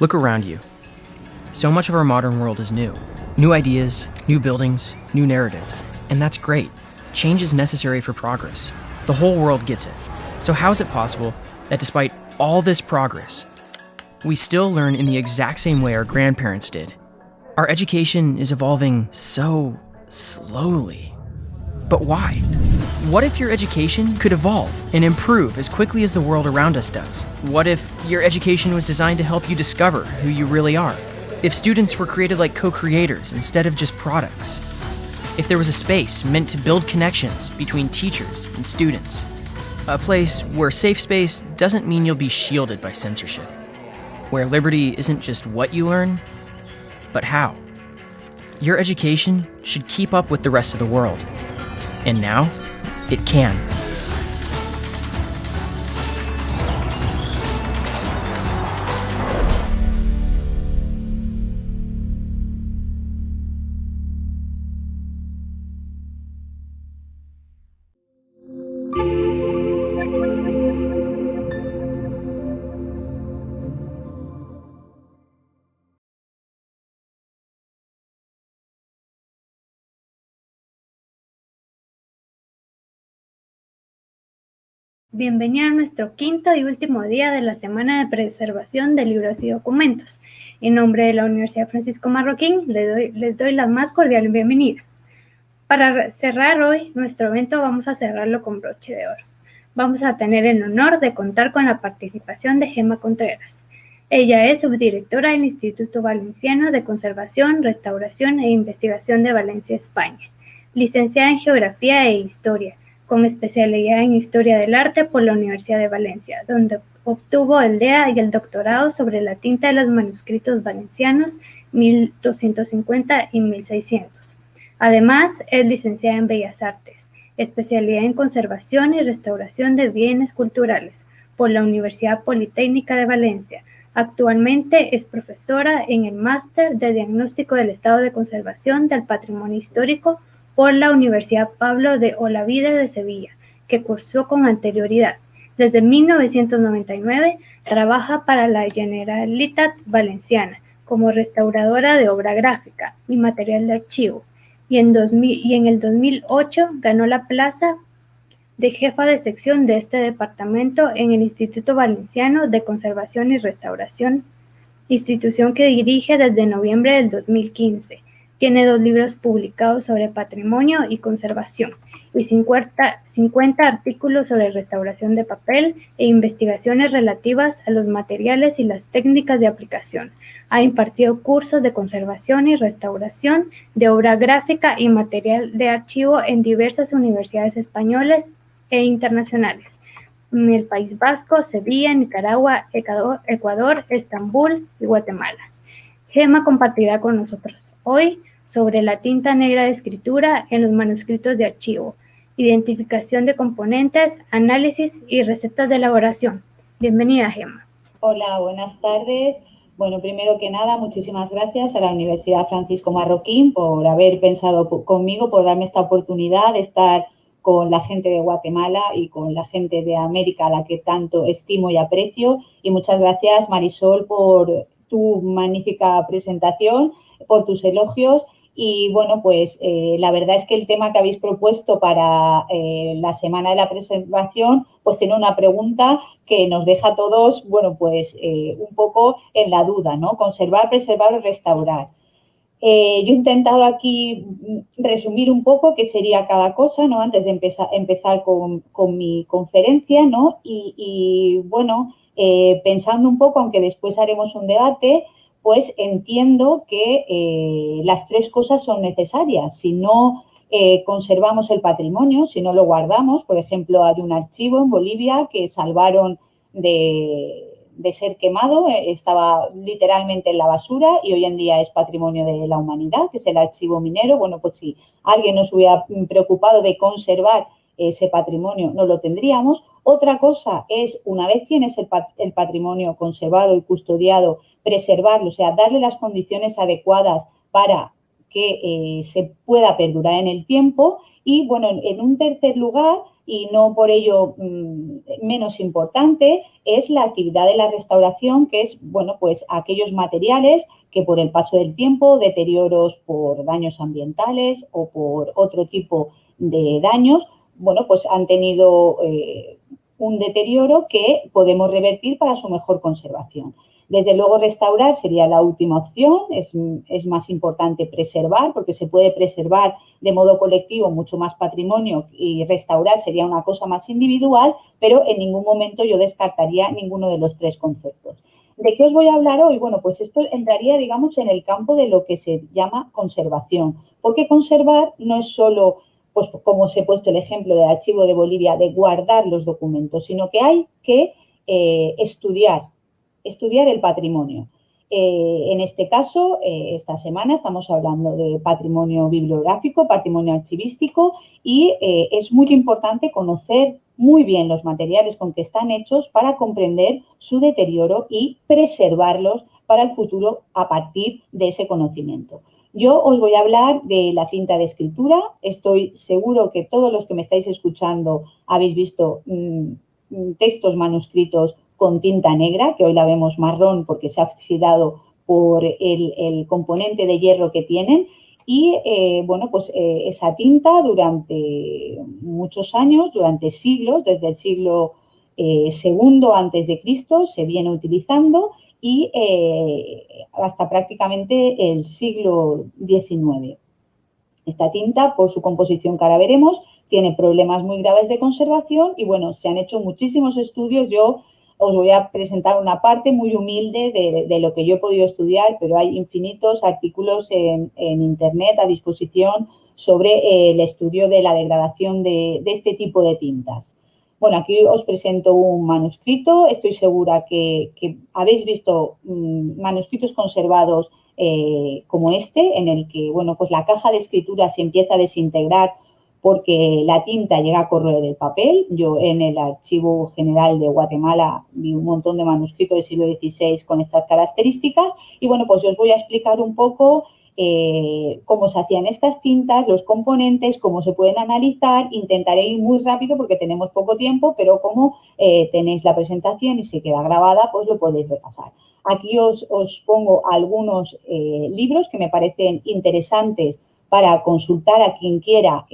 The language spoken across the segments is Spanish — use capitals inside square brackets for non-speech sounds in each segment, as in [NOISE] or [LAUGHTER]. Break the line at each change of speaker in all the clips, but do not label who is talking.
Look around you. So much of our modern world is new. New ideas, new buildings, new narratives. And that's great. Change is necessary for progress. The whole world gets it. So, how is it possible that despite all this progress, we still learn in the exact same way our grandparents did? Our education is evolving so slowly. But why? What if your education could evolve and improve as quickly as the world around us does? What if your education was designed to help you discover who you really are? If students were created like co creators instead of just products? If there was a space meant to build connections between teachers and students? A place where safe space doesn't mean you'll be shielded by censorship. Where liberty isn't just what you learn, but how. Your education should keep up with the rest of the world. And now, it can.
Bienvenido a nuestro quinto y último día de la Semana de Preservación de Libros y Documentos. En nombre de la Universidad Francisco Marroquín, les doy, les doy la más cordial bienvenida. Para cerrar hoy nuestro evento, vamos a cerrarlo con broche de oro. Vamos a tener el honor de contar con la participación de Gema Contreras. Ella es subdirectora del Instituto Valenciano de Conservación, Restauración e Investigación de Valencia, España, licenciada en Geografía e Historia con especialidad en Historia del Arte por la Universidad de Valencia, donde obtuvo el DEA y el doctorado sobre la tinta de los manuscritos valencianos 1250 y 1600. Además, es licenciada en Bellas Artes, especialidad en Conservación y Restauración de Bienes Culturales por la Universidad Politécnica de Valencia. Actualmente es profesora en el Máster de Diagnóstico del Estado de Conservación del Patrimonio Histórico por la Universidad Pablo de Olavide de Sevilla, que cursó con anterioridad. Desde 1999 trabaja para la Generalitat Valenciana como restauradora de obra gráfica y material de archivo, y en, y en el 2008 ganó la plaza de jefa de sección de este departamento en el Instituto Valenciano de Conservación y Restauración, institución que dirige desde noviembre del 2015 tiene dos libros publicados sobre patrimonio y conservación y 50, 50 artículos sobre restauración de papel e investigaciones relativas a los materiales y las técnicas de aplicación. Ha impartido cursos de conservación y restauración de obra gráfica y material de archivo en diversas universidades españolas e internacionales, en el País Vasco, Sevilla, Nicaragua, Ecuador, Estambul y Guatemala. Gema compartirá con nosotros hoy sobre la tinta negra de escritura en los manuscritos de archivo, identificación de componentes, análisis y recetas de elaboración. Bienvenida, Gemma.
Hola, buenas tardes. Bueno, primero que nada, muchísimas gracias a la Universidad Francisco Marroquín por haber pensado conmigo, por darme esta oportunidad de estar con la gente de Guatemala y con la gente de América a la que tanto estimo y aprecio. Y muchas gracias, Marisol, por tu magnífica presentación, por tus elogios y bueno, pues eh, la verdad es que el tema que habéis propuesto para eh, la semana de la presentación, pues tiene una pregunta que nos deja a todos, bueno, pues eh, un poco en la duda, ¿no? Conservar, preservar o restaurar. yo he intentado aquí resumir un poco qué sería cada cosa, ¿no? Antes de empezar, empezar con, mi conferencia, ¿no? Y bueno, pensando un poco, aunque después haremos un debate, pues entiendo que eh, las tres cosas son necesarias. Si no eh, conservamos el patrimonio, si no lo guardamos, por ejemplo, hay un archivo en Bolivia que salvaron de, ser quemado, eh, estaba literalmente en la basura y hoy en día es patrimonio de la humanidad, que es el archivo minero. Bueno, pues si alguien nos hubiera preocupado de conservar ese patrimonio, no lo tendríamos. Otra cosa es, una vez tienes el patrimonio conservado y custodiado, preservarlo, o sea, darle las condiciones adecuadas para que eh, se pueda perdurar en el tiempo. Y bueno, en un tercer lugar, y no por ello mm, menos importante es la actividad de la restauración, que es, bueno, pues aquellos materiales que por el paso del tiempo, deterioros por daños ambientales o por otro tipo de daños, bueno, pues han tenido eh, un deterioro que podemos revertir para su mejor conservación. Desde luego, restaurar sería la última opción. Es, más importante preservar, porque se puede preservar de modo colectivo mucho más patrimonio y restaurar sería una cosa más individual, pero en ningún momento yo descartaría ninguno de los tres conceptos. ¿De qué os voy a hablar hoy? Bueno, pues esto entraría, digamos, en el campo de lo que se llama conservación, porque conservar no es solo, pues como os he puesto el ejemplo del archivo de Bolivia, de guardar los documentos, sino que hay que eh, estudiar, estudiar el patrimonio. Eh, en este caso, eh, esta semana estamos hablando de patrimonio bibliográfico, patrimonio archivístico y es muy importante conocer muy bien los materiales con que están hechos para comprender su deterioro y preservarlos para el futuro a partir de ese conocimiento. Yo os voy a hablar de la cinta de escritura. Estoy seguro que todos los que me estáis escuchando habéis visto mm, textos manuscritos con tinta negra, que hoy la vemos marrón porque se ha oxidado por el, componente de hierro que tienen. Y eh, bueno, pues eh, esa tinta durante muchos años, durante siglos, desde el siglo eh, segundo antes de Cristo, se viene utilizando y hasta prácticamente el siglo XIX. Esta tinta, por su composición que ahora veremos, tiene problemas muy graves de conservación y bueno, se han hecho muchísimos estudios. Yo os voy a presentar una parte muy humilde de, lo que yo he podido estudiar, pero hay infinitos artículos en, Internet a disposición sobre eh, el estudio de la degradación de, este tipo de tintas. Bueno, aquí os presento un manuscrito. Estoy segura que, habéis visto mm, manuscritos conservados eh, como este, en el que, bueno, pues la caja de escritura se empieza a desintegrar porque la tinta llega a correr el papel. Yo en el Archivo General de Guatemala vi un montón de manuscritos del siglo XVI con estas características y bueno, pues os voy a explicar un poco eh, cómo se hacían estas tintas, los componentes, cómo se pueden analizar. Intentaré ir muy rápido porque tenemos poco tiempo, pero como eh, tenéis la presentación y se queda grabada, pues lo podéis repasar. Aquí os, pongo algunos eh, libros que me parecen interesantes para consultar a quien quiera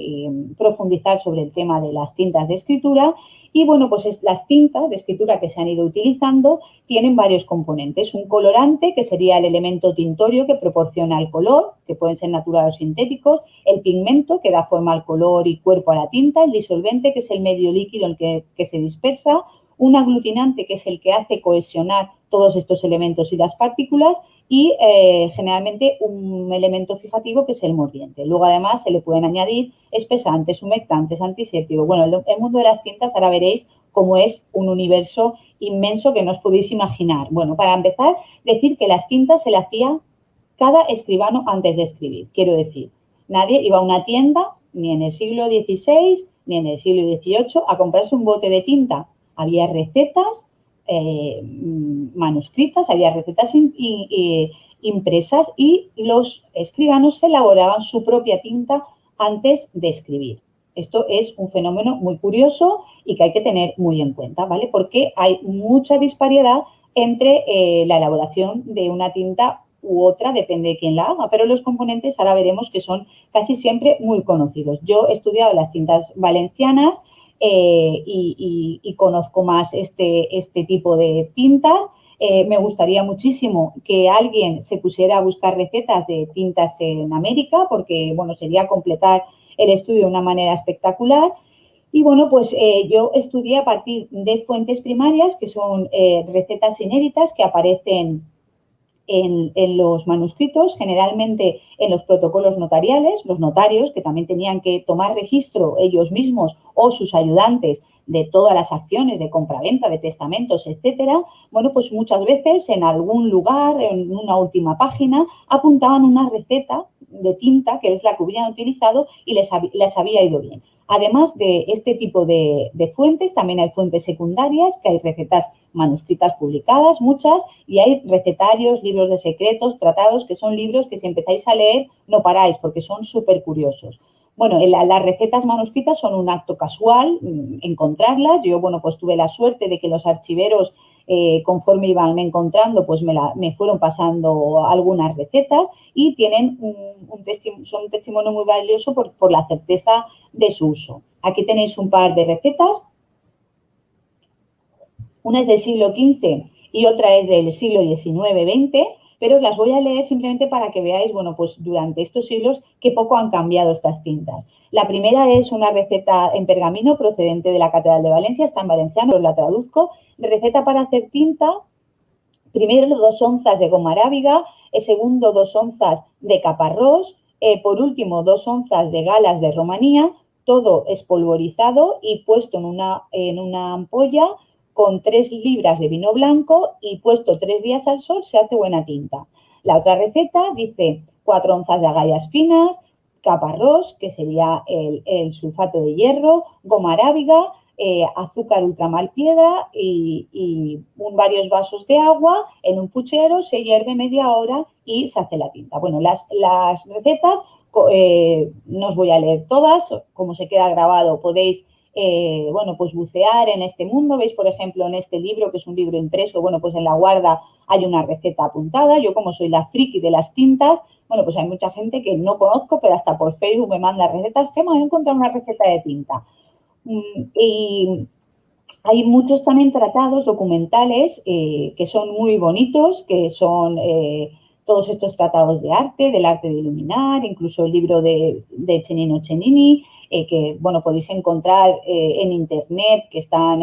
profundizar sobre el tema de las tintas de escritura. Y bueno, pues las tintas de escritura que se han ido utilizando tienen varios componentes. Un colorante, que sería el elemento tintorio que proporciona el color, que pueden ser naturales o sintéticos. El pigmento, que da forma al color y cuerpo a la tinta. El disolvente, que es el medio líquido en el que se dispersa. Un aglutinante, que es el que hace cohesionar todos estos elementos y las partículas y eh, generalmente un elemento fijativo que es el mordiente. Luego además se le pueden añadir espesantes, humectantes, antisépticos. Bueno, el, mundo de las tintas ahora veréis cómo es un universo inmenso que no os podéis imaginar. Bueno, para empezar, decir que las tintas se le hacía cada escribano antes de escribir. Quiero decir, nadie iba a una tienda, ni en el siglo XVI, ni en el siglo XVIII, a comprarse un bote de tinta. Había recetas eh, manuscritas, había recetas impresas y los escribanos elaboraban su propia tinta antes de escribir. Esto es un fenómeno muy curioso y que hay que tener muy en cuenta, ¿vale? Porque hay mucha disparidad entre eh, la elaboración de una tinta u otra, depende de quién la haga, pero los componentes ahora veremos que son casi siempre muy conocidos. Yo he estudiado las tintas valencianas, eh, y, conozco más este, este tipo de tintas. Eh, me gustaría muchísimo que alguien se pusiera a buscar recetas de tintas en América, porque bueno, sería completar el estudio de una manera espectacular. Y bueno, pues eh, yo estudié a partir de fuentes primarias, que son recetas inéditas que aparecen en, los manuscritos, generalmente en los protocolos notariales, los notarios que también tenían que tomar registro ellos mismos o sus ayudantes de todas las acciones de compraventa, de testamentos, etcétera, bueno, pues muchas veces en algún lugar, en una última página, apuntaban una receta de tinta, que es la que hubieran utilizado, y les, les había ido bien. Además de este tipo de, fuentes, también hay fuentes secundarias, que hay recetas manuscritas publicadas, muchas, y hay recetarios, libros de secretos, tratados, que son libros que si empezáis a leer no paráis, porque son súper curiosos. bueno, las recetas manuscritas son un acto casual, mm, encontrarlas. Yo, bueno, pues tuve la suerte de que los archiveros, eh, conforme iban encontrando, pues me, me, fueron pasando algunas recetas y tienen un, son un testimonio muy valioso por, por la certeza de su uso. Aquí tenéis un par de recetas. Una es del siglo XV y otra es del siglo XIX-XX pero os las voy a leer simplemente para que veáis, bueno, pues durante estos siglos qué poco han cambiado estas tintas. La primera es una receta en pergamino procedente de la Catedral de Valencia, está en valenciano, os la traduzco. Receta para hacer tinta, primero dos onzas de goma arábiga, segundo dos onzas de caparrós, eh, por último dos onzas de galas de romanía, todo espolvorizado y puesto en una, en una ampolla con tres libras de vino blanco y puesto tres días al sol se hace buena tinta. La otra receta dice cuatro onzas de agallas finas, caparrós, que sería el, sulfato de hierro, goma arábiga, eh, azúcar ultramal piedra y, varios vasos de agua en un puchero, se hierve media hora y se hace la tinta. Bueno, las, las recetas eh, no os voy a leer todas, como se queda grabado podéis eh, bueno, pues bucear en este mundo. Veis, por ejemplo, en este libro, que es un libro impreso, bueno, pues en la guarda hay una receta apuntada. Yo como soy la friki de las tintas, bueno, pues hay mucha gente que no conozco, pero hasta por Facebook me manda recetas. que me he encontrado una receta de tinta. Y hay muchos también tratados documentales eh, que son muy bonitos, que son eh, todos estos tratados de arte, del arte de iluminar, incluso el libro de, de Chenino Chenini, eh, que bueno, podéis encontrar en internet, que están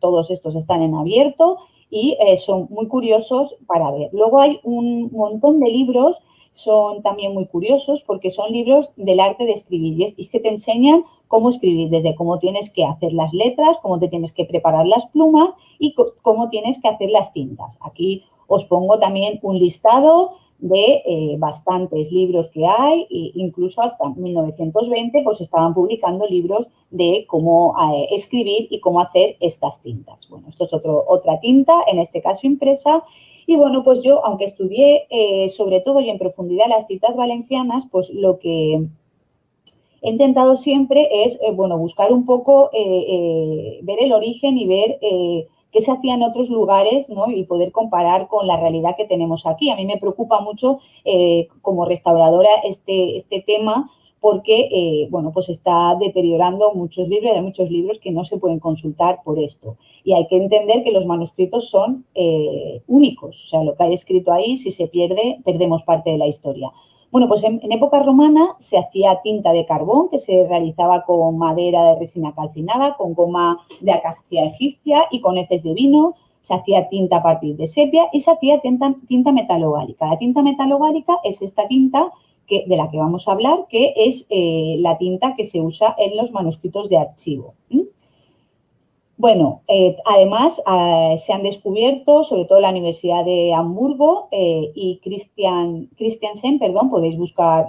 todos estos están en abierto y son muy curiosos para ver. Luego hay un montón de libros, son también muy curiosos porque son libros del arte de escribir y es que te enseñan cómo escribir, desde cómo tienes que hacer las letras, cómo te tienes que preparar las plumas y cómo tienes que hacer las tintas. Aquí os pongo también un listado de eh, bastantes libros que hay, e incluso hasta 1920 pues estaban publicando libros de cómo eh, escribir y cómo hacer estas tintas. Bueno, esto es otro, otra tinta, en este caso impresa, y bueno, pues yo, aunque estudié eh, sobre todo y en profundidad las tintas valencianas, pues lo que he intentado siempre es, bueno, buscar un poco, ver el origen y ver qué se hacía en otros lugares ¿no? y poder comparar con la realidad que tenemos aquí. A mí me preocupa mucho eh, como restauradora este, este tema porque eh, bueno, pues está deteriorando muchos libros, hay muchos libros que no se pueden consultar por esto. Y hay que entender que los manuscritos son eh, únicos, o sea, lo que hay escrito ahí, si se pierde, perdemos parte de la historia. Bueno, pues en, época romana se hacía tinta de carbón que se realizaba con madera de resina calcinada, con goma de acacia egipcia y con heces de vino. Se hacía tinta a partir de sepia y se hacía tinta, metalogárica. La tinta metalogárica es esta tinta que, de la que vamos a hablar, que es eh, la tinta que se usa en los manuscritos de archivo. Bueno, eh, además eh, se han descubierto, sobre todo la Universidad de Hamburgo eh, y Christian, Christiansen, perdón, podéis buscar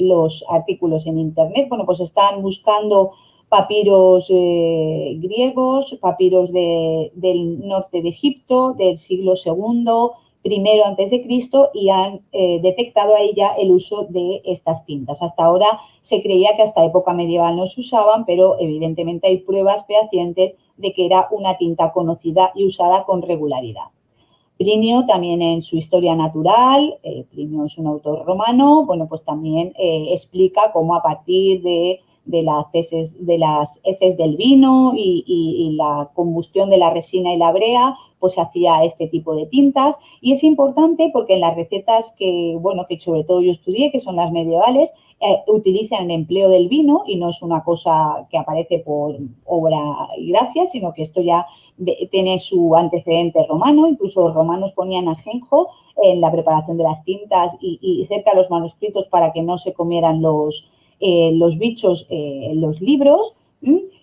los artículos en internet. Bueno, pues están buscando papiros griegos, papiros del norte de Egipto, del siglo II, primero antes de Cristo y han detectado ahí ya el uso de estas tintas. Hasta ahora se creía que hasta época medieval no se usaban, pero evidentemente hay pruebas fehacientes de que era una tinta conocida y usada con regularidad. Plinio también en su historia natural, eh, Plinio es un autor romano, bueno, pues también eh, explica cómo a partir de, las heces, de las heces del vino y, la combustión de la resina y la brea, pues se hacía este tipo de tintas. Y es importante porque en las recetas que, bueno, que sobre todo yo estudié, que son las medievales, eh, utilizan el empleo del vino y no es una cosa que aparece por obra y gracia, sino que esto ya tiene su antecedente romano, incluso los romanos ponían ajenjo en la preparación de las tintas y, cerca de los manuscritos para que no se comieran los, eh, los bichos eh, los libros.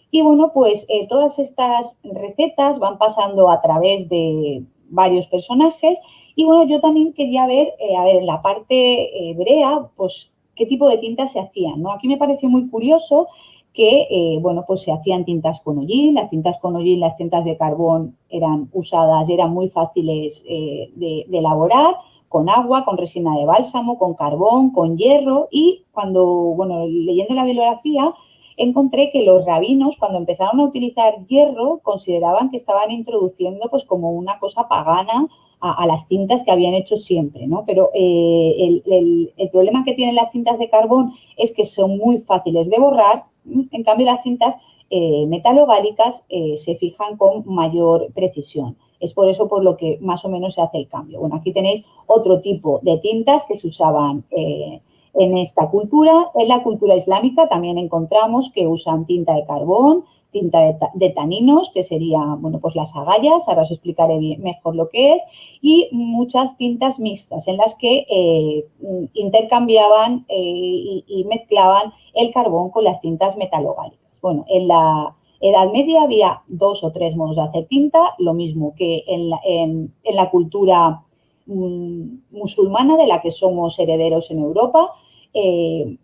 Y bueno, pues todas estas recetas van pasando a través de varios personajes y bueno, yo también quería ver, a ver, en la parte hebrea, pues qué tipo de tintas se hacían. ¿no? Aquí me pareció muy curioso que, eh, bueno, pues se hacían tintas con hollín, las tintas con hollín, las tintas de carbón eran usadas y eran muy fáciles eh, de, elaborar, con agua, con resina de bálsamo, con carbón, con hierro y cuando, bueno, leyendo la bibliografía, encontré que los rabinos, cuando empezaron a utilizar hierro, consideraban que estaban introduciendo pues como una cosa pagana a, las tintas que habían hecho siempre, ¿no? Pero eh, el, problema que tienen las tintas de carbón es que son muy fáciles de borrar, en cambio las tintas eh, metalogálicas eh, se fijan con mayor precisión. Es por eso por lo que más o menos se hace el cambio. Bueno, aquí tenéis otro tipo de tintas que se usaban en esta cultura. En la cultura islámica también encontramos que usan tinta de carbón, tinta de, taninos, que sería, bueno, pues las agallas, ahora os explicaré mejor lo que es, y muchas tintas mixtas en las que eh, intercambiaban eh, y, mezclaban el carbón con las tintas metalogálicas. Bueno, en la Edad Media había dos o tres modos de hacer tinta, lo mismo que en la, cultura mm, musulmana de la que somos herederos en Europa. Eh,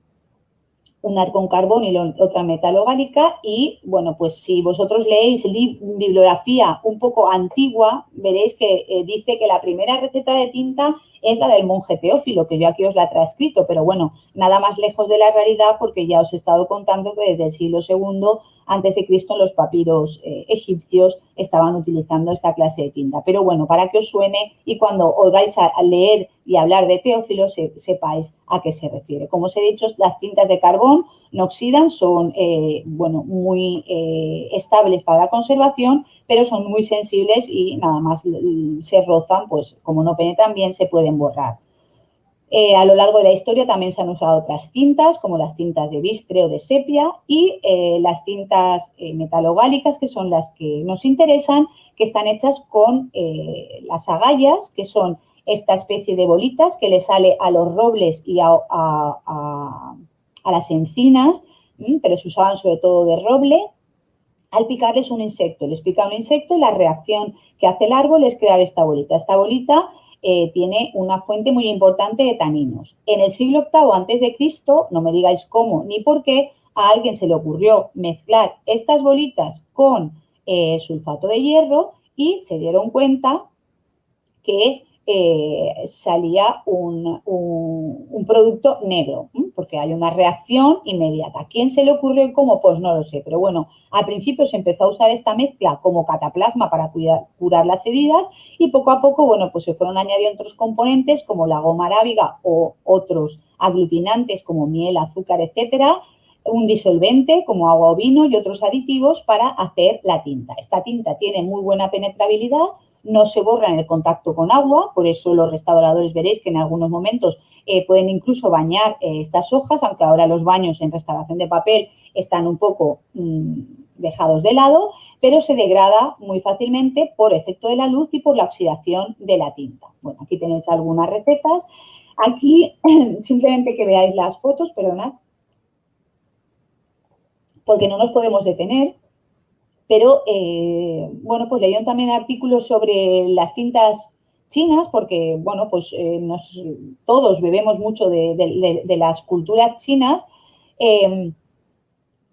una con carbón y otra metalogálica y, bueno, pues si vosotros leéis bibliografía un poco antigua, veréis que eh, dice que la primera receta de tinta es la del monje Teófilo, que yo aquí os la he transcrito, pero bueno, nada más lejos de la realidad porque ya os he estado contando que desde el siglo II antes de Cristo los papiros eh, egipcios estaban utilizando esta clase de tinta. Pero bueno, para que os suene y cuando os vais a, leer y hablar de Teófilo sepáis a qué se refiere. Como os he dicho, las tintas de carbón no oxidan, son eh, bueno, muy eh, estables para la conservación, pero son muy sensibles y nada más se rozan, pues como no penetran bien, se pueden borrar. Eh, a lo largo de la historia también se han usado otras tintas, como las tintas de bistre o de sepia, y las tintas metalogálicas, que son las que nos interesan, que están hechas con las agallas, que son esta especie de bolitas que le sale a los robles y a, las encinas, pero se usaban sobre todo de roble. Al picarles un insecto, les pica un insecto y la reacción que hace el árbol es crear esta bolita. Esta bolita eh, tiene una fuente muy importante de taninos. En el siglo VIII antes de Cristo, no me digáis cómo ni por qué, a alguien se le ocurrió mezclar estas bolitas con eh, sulfato de hierro y se dieron cuenta que eh, salía un, producto negro, porque hay una reacción inmediata. ¿Quién se le ocurrió y cómo? Pues no lo sé, pero bueno, al principio se empezó a usar esta mezcla como cataplasma para curar las heridas y poco a poco, bueno, pues se fueron añadiendo otros componentes como la goma arábiga o otros aglutinantes como miel, azúcar, etcétera, un disolvente como agua o vino y otros aditivos para hacer la tinta. Esta tinta tiene muy buena penetrabilidad, no se borra en el contacto con agua, por eso los restauradores veréis que en algunos momentos eh, pueden incluso bañar eh, estas hojas, aunque ahora los baños en restauración de papel están un poco mm, dejados de lado, pero se degrada muy fácilmente por efecto de la luz y por la oxidación de la tinta. Bueno, aquí tenéis algunas recetas. Aquí [CLEARS THROAT] simplemente que veáis las fotos, perdonad, porque no nos podemos detener pero eh, bueno, pues leyeron también artículos sobre las tintas chinas, porque bueno, pues eh, todos bebemos mucho de, las culturas chinas. Em,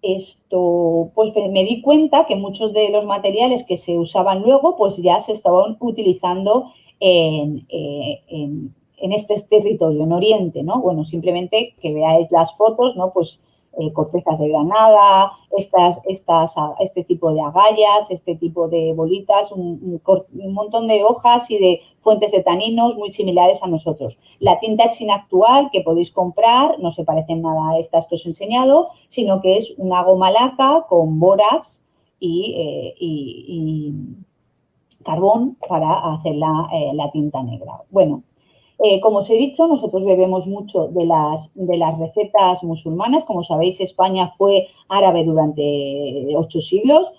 esto, pues me di cuenta que muchos de los materiales que se usaban luego, pues ya se estaban utilizando en, eh, en este territorio, en Oriente, ¿no? Bueno, simplemente que veáis las fotos, ¿no? Pues eh, cortezas de granada, estas, estas, este tipo de agallas, este tipo de bolitas, un, montón de hojas y de fuentes de taninos muy similares a nosotros. La tinta china actual que podéis comprar no se parecen nada a estas que os he enseñado, sino que es una goma laca con bórax y, eh, carbón para hacer la, eh, la tinta negra. Bueno, eh, como os he dicho, nosotros bebemos mucho de las, de las recetas musulmanas. Como sabéis, España fue árabe durante ocho siglos,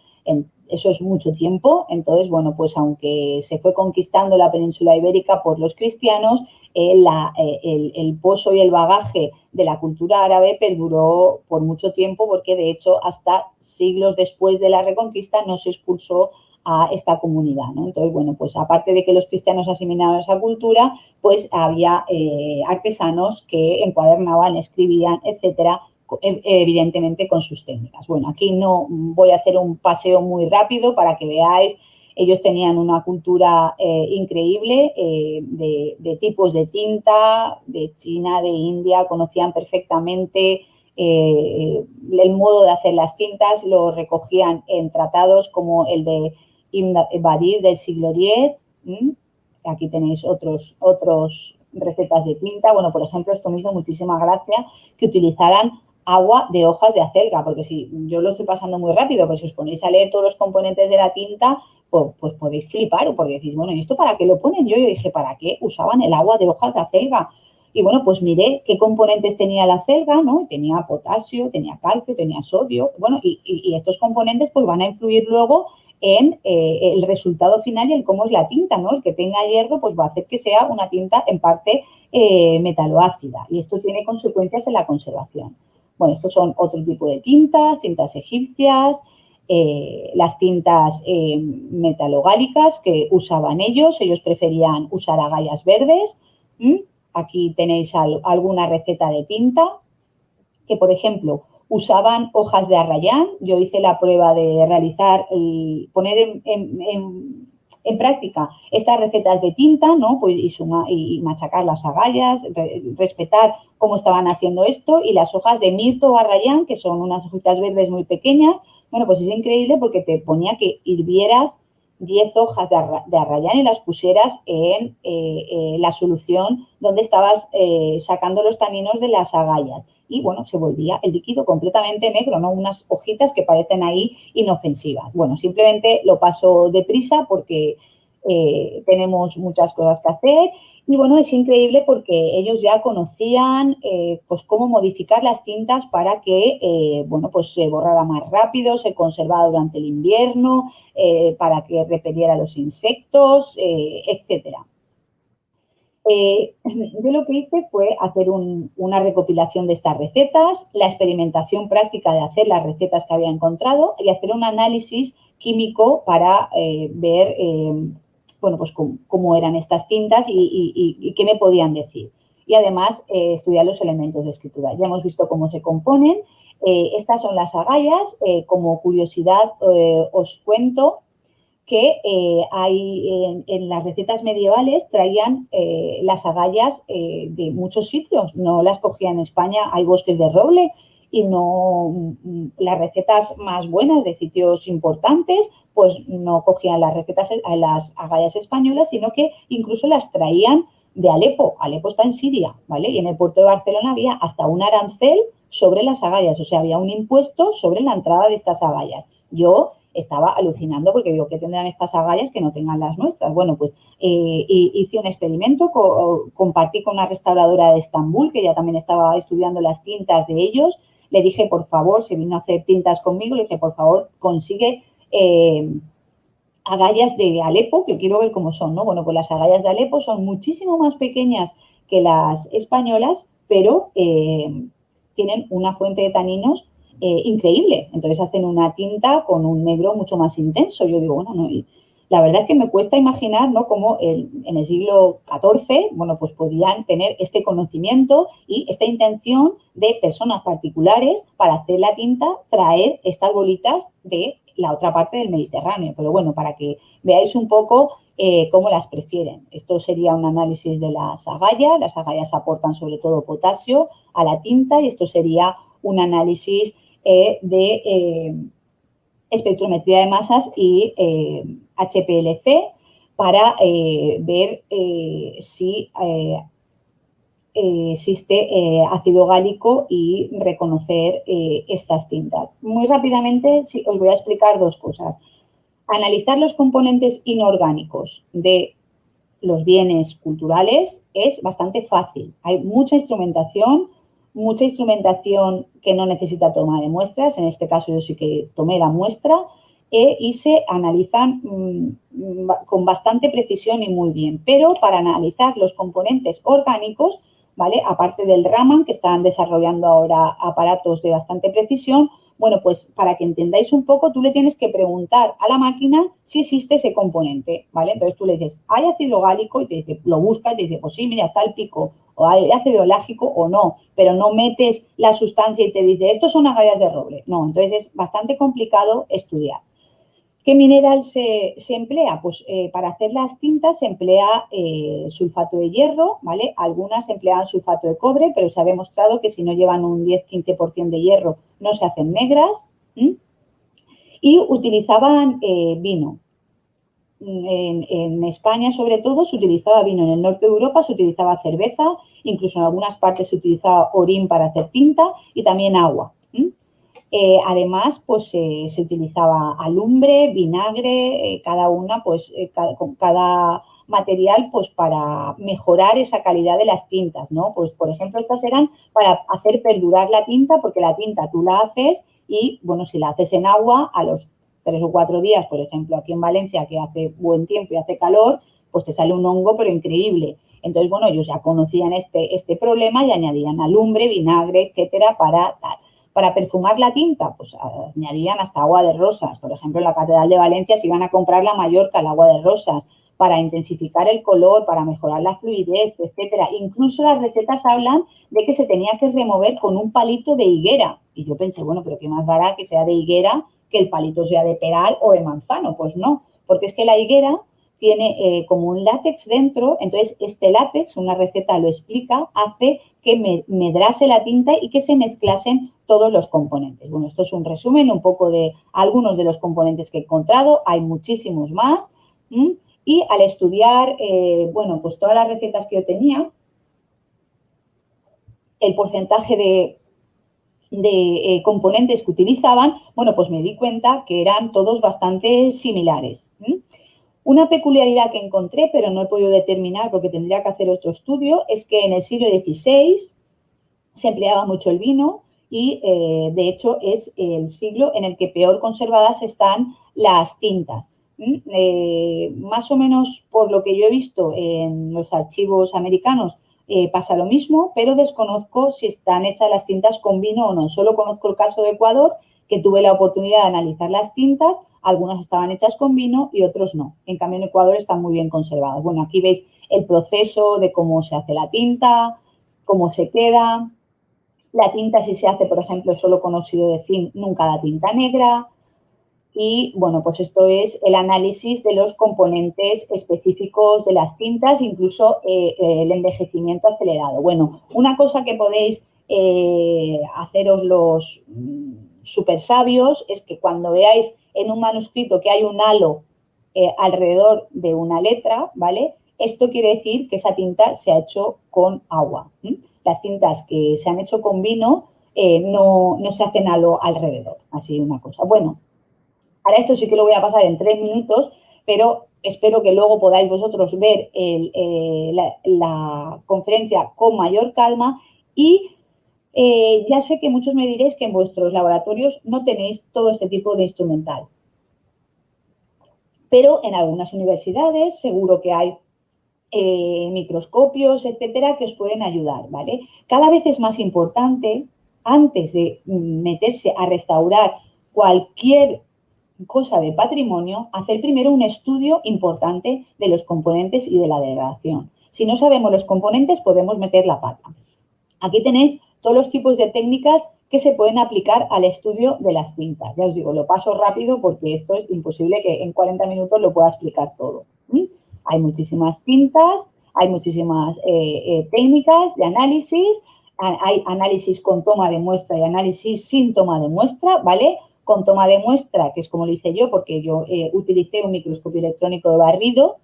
eso es mucho tiempo. Entonces, bueno, pues aunque se fue conquistando la península ibérica por los cristianos, eh, eh, el, el, pozo y el bagaje de la cultura árabe perduró por mucho tiempo porque, de hecho, hasta siglos después de la reconquista no se expulsó a esta comunidad. ¿no? Entonces, bueno, pues aparte de que los cristianos asimilaban esa cultura, pues había eh, artesanos que encuadernaban, escribían, etcétera, e, evidentemente con sus técnicas. Bueno, aquí no voy a hacer un paseo muy rápido para que veáis Ellos tenían una cultura eh, increíble eh, de, tipos de tinta, de China, de India, conocían perfectamente el modo de hacer las tintas, lo recogían en tratados como el de Ibn del siglo X. Aquí tenéis otros, otros recetas de tinta. Bueno, por ejemplo, esto me hizo muchísima gracia que utilizaran agua de hojas de acelga, porque si yo lo estoy pasando muy rápido, pero si os ponéis a leer todos los componentes de la tinta, pues, pues podéis flipar, porque decís, bueno, ¿y esto para qué lo ponen? Yo, yo dije, ¿para qué usaban el agua de hojas de acelga? Y bueno, pues miré qué componentes tenía la acelga, ¿no? Tenía potasio, tenía calcio, tenía sodio, bueno, y, estos componentes pues van a influir luego en eh, el resultado final y en cómo es la tinta, ¿no? El que tenga hierro pues va a hacer que sea una tinta en parte eh, metaloácida y esto tiene consecuencias en la conservación. Bueno, estos son otro tipo de tintas, tintas egipcias, eh, las tintas eh, metalogálicas que usaban ellos. Ellos preferían usar agallas verdes. Aquí tenéis alguna receta de tinta que, por ejemplo, usaban hojas de arrayán. Yo hice la prueba de realizar, y poner en práctica estas recetas de tinta, ¿no? Pues y, y machacar las agallas, respetar cómo estaban haciendo esto y las hojas de mirto o arrayán, que son unas hojitas verdes muy pequeñas. Bueno, pues es increíble porque te ponía que hirvieras 10 hojas de, arrayán y las pusieras en eh, eh, la solución donde estabas eh, sacando los taninos de las agallas. Y bueno, se volvía el líquido completamente negro, ¿no? Unas hojitas que parecen ahí inofensivas. Bueno, simplemente lo paso deprisa porque tenemos muchas cosas que hacer y bueno, es increíble porque ellos ya conocían eh, pues cómo modificar las tintas para que eh, bueno, pues se borrara más rápido, se conservara durante el invierno, eh, para que repeliera los insectos, etcétera. [LAUGHS] yo lo que hice fue hacer una recopilación de estas recetas, la experimentación práctica de hacer las recetas que había encontrado y hacer un análisis químico para ver bueno, pues cómo, eran estas tintas y, qué me podían decir. Y además eh, estudiar los elementos de escritura. Ya hemos visto cómo se componen. Eh, estas son las agallas. Eh, como curiosidad os cuento que hay en, las recetas medievales traían las agallas de muchos sitios. No las cogía en España, hay bosques de roble y no mm, las recetas más buenas de sitios importantes pues no cogían las recetas, a las agallas españolas, sino que incluso las traían de Alepo. Alepo está en Siria, ¿vale? Y en el puerto de Barcelona había hasta un arancel sobre las agallas, o sea, había un impuesto sobre la entrada de estas agallas. Yo estaba alucinando porque digo, ¿qué tendrán estas agallas que no tengan las nuestras? Bueno, pues eh, hice un experimento, compartí con una restauradora de Estambul, que ya también estaba estudiando las tintas de ellos. Le dije, por favor, se vino a hacer tintas conmigo, le dije, por favor, consigue eh, agallas de Alepo, que quiero ver cómo son, ¿no? Bueno, pues las agallas de Alepo son muchísimo más pequeñas que las españolas, pero eh, tienen una fuente de taninos eh, increíble. Entonces hacen una tinta con un negro mucho más intenso. Yo digo, bueno, no, la verdad es que me cuesta imaginar, ¿no? Cómo en el siglo XIV, bueno, pues podían tener este conocimiento y esta intención de personas particulares para hacer la tinta, traer estas bolitas de la otra parte del Mediterráneo. Pero bueno, para que veáis un poco eh, cómo las prefieren. Esto sería un análisis de las agallas. Las agallas aportan sobre todo potasio a la tinta y esto sería un análisis eh, de eh, espectrometría de masas y HPLC para ver si eh, existe eh, ácido gálico y reconocer eh, estas tintas. Muy rápidamente os voy a explicar dos cosas. Analizar los componentes inorgánicos de los bienes culturales es bastante fácil. Hay mucha instrumentación, mucha instrumentación que no necesita toma de muestras, en este caso yo sí que tomé la muestra, y se analizan mm, con bastante precisión y muy bien. Pero para analizar los componentes orgánicos ¿vale? Aparte del Raman, que están desarrollando ahora aparatos de bastante precisión, bueno, pues para que entendáis un poco, tú le tienes que preguntar a la máquina si existe ese componente, ¿vale? Entonces tú le dices, ¿hay ácido gálico? Y te dice, lo buscas y te dice, pues sí, mira, está el pico. O hay ácido lágico o no, pero no metes la sustancia y te dice, estos son agallas de roble. No, entonces es bastante complicado estudiar. ¿Qué mineral se, emplea? Pues eh, para hacer las tintas se emplea eh, sulfato de hierro, ¿vale? Algunas emplean sulfato de cobre, pero se ha demostrado que si no llevan un 10-15% de hierro no se hacen negras. Y utilizaban eh, vino. En, en, España, sobre todo, se utilizaba vino. En el norte de Europa se utilizaba cerveza, incluso en algunas partes se utilizaba orín para hacer tinta y también agua. Eh, además, pues se utilizaba alumbre, vinagre, eh, cada una, pues eh, con cada material, pues para mejorar esa calidad de las tintas, ¿no? Pues, por ejemplo, estas eran para hacer perdurar la tinta, porque la tinta tú la haces y, bueno, si la haces en agua, a los tres o cuatro días, por ejemplo, aquí en Valencia, que hace buen tiempo y hace calor, pues te sale un hongo, pero increíble. Entonces, bueno, ellos ya conocían este, este problema y añadían alumbre, vinagre, etcétera, para tal. Para perfumar la tinta, pues añadían hasta agua de rosas. Por ejemplo, en la Catedral de Valencia se iban a comprar la Mallorca, el agua de rosas, para intensificar el color, para mejorar la fluidez, etcétera. Incluso las recetas hablan de que se tenía que remover con un palito de higuera. Y yo pensé, bueno, pero ¿qué más dará que sea de higuera que el palito sea de peral o de manzano? Pues no, porque es que la higuera tiene eh, como un látex dentro, entonces este látex, una receta lo explica, hace que medrase la tinta y que se mezclasen todos los componentes. Bueno, esto es un resumen un poco de algunos de los componentes que he encontrado, hay muchísimos más. Y al estudiar, eh, bueno, pues todas las recetas que yo tenía, el porcentaje de, eh, componentes que utilizaban, bueno, pues me di cuenta que eran todos bastante similares. Una peculiaridad que encontré, pero no he podido determinar porque tendría que hacer otro estudio, es que en el siglo XVI se empleaba mucho el vino, y eh, de hecho es el siglo en el que peor conservadas están las tintas. Eh, más o menos por lo que yo he visto en los archivos americanos eh, pasa lo mismo, pero desconozco si están hechas las tintas con vino o no. Solo conozco el caso de Ecuador, que tuve la oportunidad de analizar las tintas, algunas estaban hechas con vino y otros no. En cambio, en Ecuador están muy bien conservadas. Bueno, aquí veis el proceso de cómo se hace la tinta, cómo se queda, la tinta si se hace, por ejemplo, solo con óxido de zinc, nunca la tinta negra. Y bueno, pues esto es el análisis de los componentes específicos de las tintas, incluso eh, el envejecimiento acelerado. Bueno, una cosa que podéis eh, haceros los super sabios es que cuando veáis en un manuscrito que hay un halo eh, alrededor de una letra, ¿vale? Esto quiere decir que esa tinta se ha hecho con agua las tintas que se han hecho con vino eh, no, se hacen a lo alrededor, así una cosa. Bueno, ahora esto sí que lo voy a pasar en tres minutos, pero espero que luego podáis vosotros ver eh, la, conferencia con mayor calma y eh, ya sé que muchos me diréis que en vuestros laboratorios no tenéis todo este tipo de instrumental. Pero en algunas universidades seguro que hay eh, microscopios, etcétera, que os pueden ayudar, ¿vale? Cada vez es más importante, antes de meterse a restaurar cualquier cosa de patrimonio, hacer primero un estudio importante de los componentes y de la degradación. Si no sabemos los componentes, podemos meter la pata. Aquí tenéis todos los tipos de técnicas que se pueden aplicar al estudio de las tintas. Ya os digo, lo paso rápido porque esto es imposible que en 40 minutos lo pueda explicar todo. Hay muchísimas tintas, hay muchísimas eh, eh, técnicas de análisis, hay análisis con toma de muestra y análisis sin toma de muestra, ¿vale? Con toma de muestra, que es como lo hice yo, porque yo eh, utilicé un microscopio electrónico de barrido.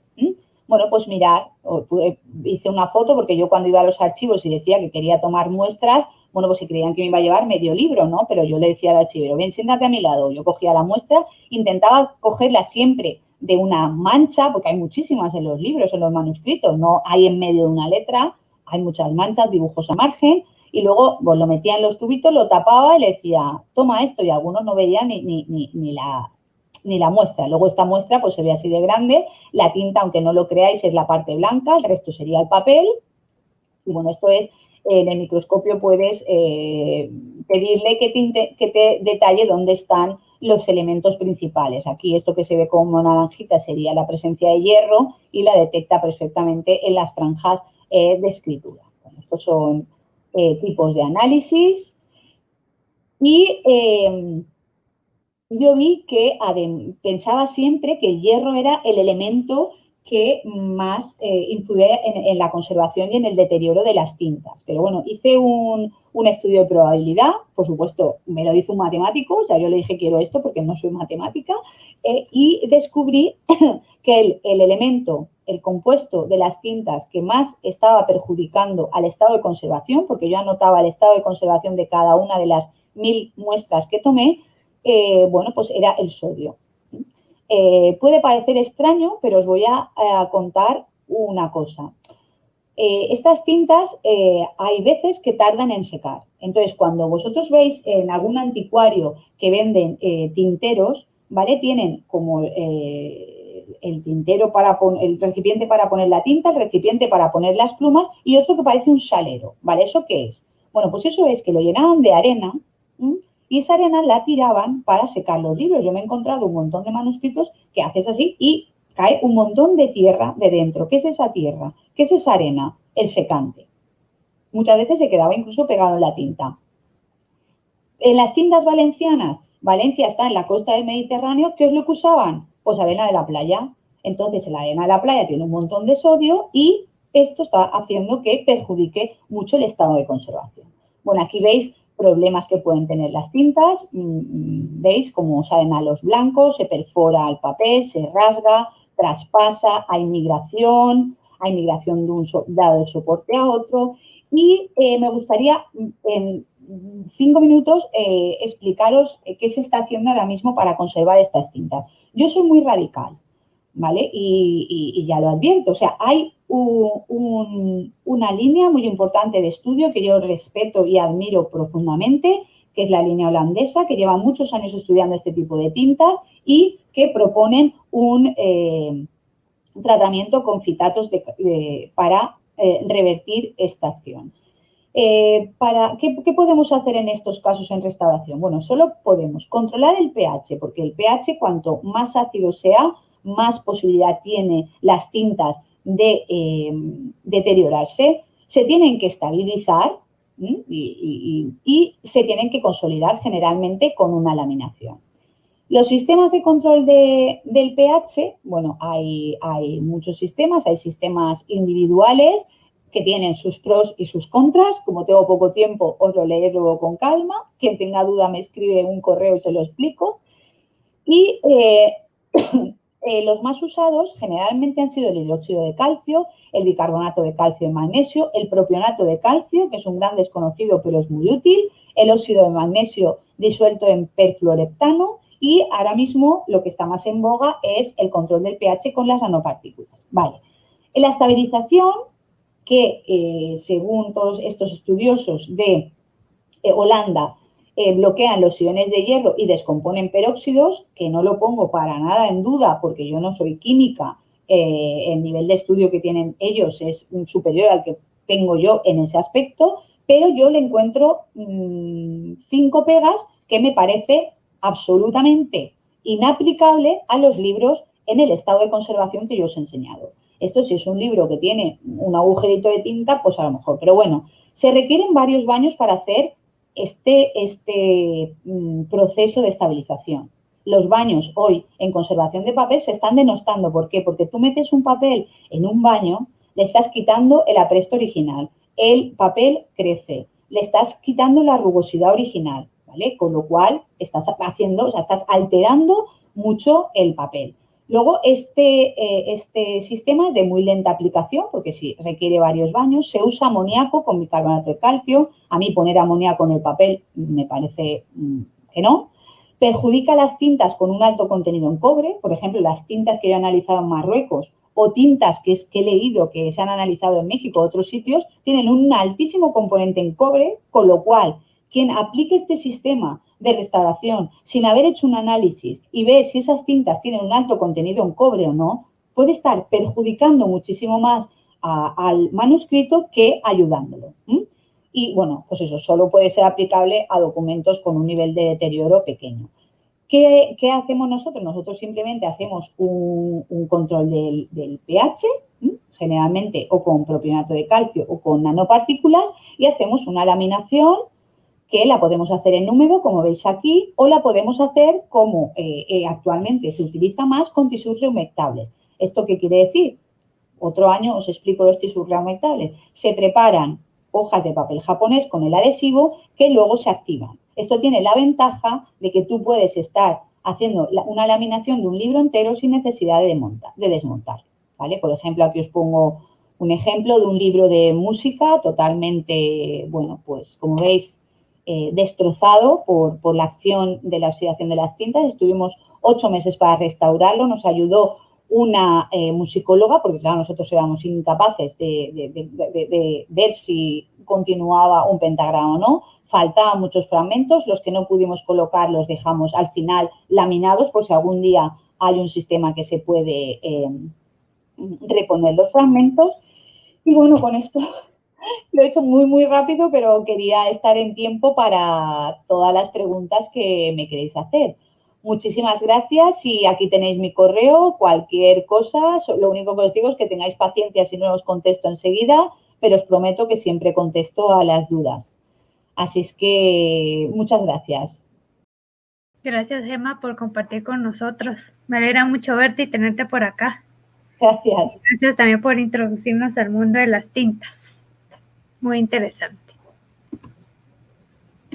Bueno, pues mirar, hice una foto porque yo cuando iba a los archivos y decía que quería tomar muestras, bueno, pues si creían que me iba a llevar medio libro, ¿no? Pero yo le decía al archivero, ven, siéntate a mi lado. Yo cogía la muestra, intentaba cogerla siempre de una mancha, porque hay muchísimas en los libros, en los manuscritos, no hay en medio de una letra, hay muchas manchas, dibujos a margen, y luego pues, lo metía en los tubitos, lo tapaba y le decía, toma esto, y algunos no veían ni, ni, ni, la, ni la muestra. Luego esta muestra pues se ve así de grande, la tinta, aunque no lo creáis, es la parte blanca, el resto sería el papel, y bueno, esto es, en el microscopio puedes eh, pedirle que te, detalle dónde están los elementos principales. Aquí esto que se ve como naranjita sería la presencia de hierro y la detecta perfectamente en las franjas eh, de escritura. estos son eh, tipos de análisis y, yo vi que pensaba siempre que el hierro era el elemento que más eh, influye en, la conservación y en el deterioro de las tintas. Pero bueno, hice un, estudio de probabilidad, por supuesto, me lo hizo un matemático, o sea, yo le dije quiero esto porque no soy matemática, eh, y descubrí [COUGHS] que el, el, elemento, el compuesto de las tintas que más estaba perjudicando al estado de conservación, porque yo anotaba el estado de conservación de cada una de las mil muestras que tomé, eh, bueno, pues era el sodio. Eh, puede parecer extraño, pero os voy a, contar una cosa. Eh, estas tintas hay veces que tardan en secar. Entonces, cuando vosotros veis en algún anticuario que venden tinteros, ¿vale? Tienen como el tintero para el recipiente para poner la tinta, el recipiente para poner las plumas y otro que parece un salero, ¿vale? ¿Eso qué es? Bueno, pues eso es que lo llenaban de arena y esa arena la tiraban para secar los libros. Yo me he encontrado un montón de manuscritos que haces así y cae un montón de tierra de dentro. ¿Qué es esa tierra? ¿Qué es esa arena? El secante. Muchas veces se quedaba incluso pegado en la tinta. En las tintas valencianas, Valencia está en la costa del Mediterráneo, ¿qué es lo que usaban? Pues arena de la playa. Entonces, la arena de la playa tiene un montón de sodio y esto está haciendo que perjudique mucho el estado de conservación. Bueno, aquí veis problemas que pueden tener las tintas. Mm, mm, veis cómo salen a los blancos, se perfora el papel, se rasga, traspasa, hay migración, hay migración de un dado el soporte a otro. Y eh, me gustaría mm, en cinco minutos eh, explicaros eh, qué se está haciendo ahora mismo para conservar estas tintas. Yo soy muy radical, Y, ya lo advierto, o sea, hay una línea muy importante de estudio que yo respeto y admiro profundamente, que es la línea holandesa, que lleva muchos años estudiando este tipo de tintas y que proponen un eh, tratamiento con fitatos para eh, revertir esta acción. Eh, para, ¿qué, ¿qué, podemos hacer en estos casos en restauración? Bueno, solo podemos controlar el pH, porque el pH cuanto más ácido sea, más posibilidad tiene las tintas de eh, deteriorarse, se tienen que estabilizar y, se tienen que consolidar generalmente con una laminación. Los sistemas de control del pH, bueno, hay, hay muchos sistemas, hay sistemas individuales que tienen sus pros y sus contras. Como tengo poco tiempo, os lo leeré luego con calma. Quien tenga duda me escribe un correo y se lo explico. Y eh, Eh, los más usados generalmente han sido el hidróxido de calcio, el bicarbonato de calcio y magnesio, el propionato de calcio, que es un gran desconocido pero es muy útil, el óxido de magnesio disuelto en perfluoreptano y ahora mismo lo que está más en boga es el control del pH con las nanopartículas. Vale. La estabilización, que eh, según todos estos estudiosos de eh, Holanda eh, bloquean los iones de hierro y descomponen peróxidos, que no lo pongo para nada en duda porque yo no soy química, eh, el nivel de estudio que tienen ellos es superior al que tengo yo en ese aspecto, pero yo le encuentro mm, cinco pegas que me parece absolutamente inaplicable a los libros en el estado de conservación que yo os he enseñado. Esto si es un libro que tiene un agujerito de tinta, pues a lo mejor. Pero bueno, se requieren varios baños para hacer este, este mm, proceso de estabilización. Los baños hoy en conservación de papel se están denostando. ¿Por qué? Porque tú metes un papel en un baño, le estás quitando el apresto original, el papel crece, le estás quitando la rugosidad original, ¿vale? Con lo cual estás haciendo, o sea, estás alterando mucho el papel. Luego, este, eh, este sistema es de muy lenta aplicación porque sí, requiere varios baños. Se usa amoníaco con bicarbonato de calcio. A mí poner amoníaco en el papel me parece mm, que no. Perjudica las tintas con un alto contenido en cobre. Por ejemplo, las tintas que yo he analizado en Marruecos o tintas que, es, que he leído que se han analizado en México o otros sitios tienen un altísimo componente en cobre, con lo cual quien aplique este sistema de restauración sin haber hecho un análisis y ver si esas tintas tienen un alto contenido en cobre o no, puede estar perjudicando muchísimo más al manuscrito que ayudándolo. Y bueno, pues eso solo puede ser aplicable a documentos con un nivel de deterioro pequeño. ¿Qué, hacemos nosotros? Nosotros simplemente hacemos un, control del, del pH, generalmente o con propionato de calcio o con nanopartículas, y hacemos una laminación que la podemos hacer en número, como veis aquí, o la podemos hacer como eh, eh, actualmente se utiliza más con tisús reumectables. ¿Esto qué quiere decir? Otro año os explico los tisús reumectables. Se preparan hojas de papel japonés con el adhesivo que luego se activan. Esto tiene la ventaja de que tú puedes estar haciendo una laminación de un libro entero sin necesidad de, de desmontar. ¿vale? Por ejemplo, aquí os pongo un ejemplo de un libro de música totalmente, bueno, pues como veis, eh, destrozado por, por, la acción de la oxidación de las tintas. Estuvimos ocho meses para restaurarlo, nos ayudó una eh, musicóloga, porque claro, nosotros éramos incapaces de, ver si continuaba un pentagrama o no, faltaban muchos fragmentos, los que no pudimos colocar los dejamos al final laminados por si algún día hay un sistema que se puede eh, reponer los fragmentos. Y bueno, con esto lo he hecho muy, muy rápido, pero quería estar en tiempo para todas las preguntas que me queréis hacer. Muchísimas gracias y aquí tenéis mi correo, cualquier cosa, lo único que os digo es que tengáis paciencia si no os contesto enseguida, pero os prometo que siempre contesto a las dudas. Así es que muchas gracias.
Gracias, Gemma, por compartir con nosotros. Me alegra mucho verte y tenerte por acá.
Gracias.
Gracias también por introducirnos al mundo de las tintas. Muy interesante.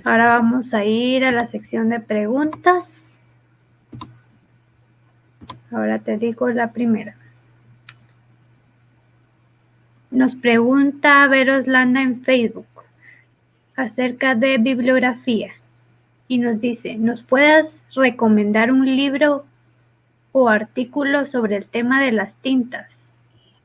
Ahora vamos a ir a la sección de preguntas. Ahora te digo la primera. Nos pregunta Veroslanda en Facebook acerca de bibliografía y nos dice, ¿nos puedes recomendar un libro o artículo sobre el tema de las tintas?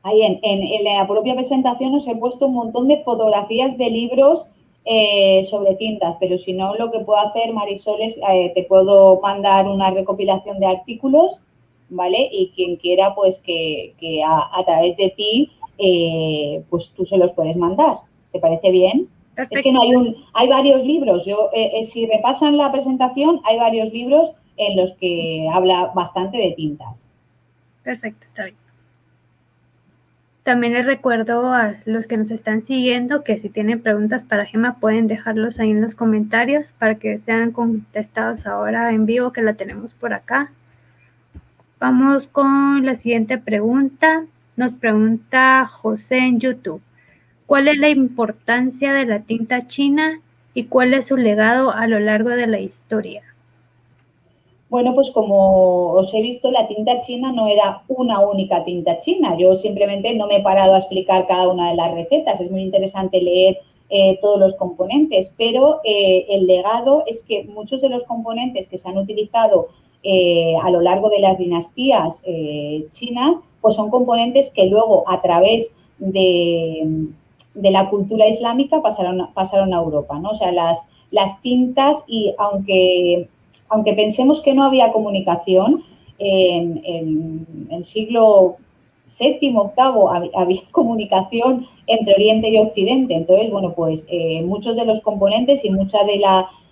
Ahí en, la propia presentación os he puesto un montón de fotografías de libros eh, sobre tintas, pero si no, lo que puedo hacer, Marisol, es eh, te puedo mandar una recopilación de artículos ¿vale? Y quien quiera, pues que, a, través de ti, eh, pues tú se los puedes mandar. ¿Te parece bien? Es que no hay un, hay varios libros. Yo, eh, si repasan la presentación, hay varios libros en los que habla bastante de tintas.
Perfecto, está bien. También les recuerdo a los que nos están siguiendo que si tienen preguntas para Gema pueden dejarlos ahí en los comentarios para que sean contestados ahora en vivo que la tenemos por acá. Vamos con la siguiente pregunta. Nos pregunta José en YouTube. ¿Cuál es la importancia de la tinta china y cuál es su legado a lo largo de la historia?
Bueno, pues como os he visto, la tinta china no era una única tinta china. Yo simplemente no me he parado a explicar cada una de las recetas. Es muy interesante leer eh, todos los componentes, pero eh, el legado es que muchos de los componentes que se han utilizado eh, a lo largo de las dinastías chinas, pues son componentes que luego a través de, la cultura islámica pasaron, a Europa, ¿no? O sea, las tintas y aunque, aunque pensemos que no había comunicación, en, el siglo VII, VIII había [LAUGHS] comunicación entre Oriente y Occidente. Entonces, bueno, pues eh, muchos de los componentes y mucha de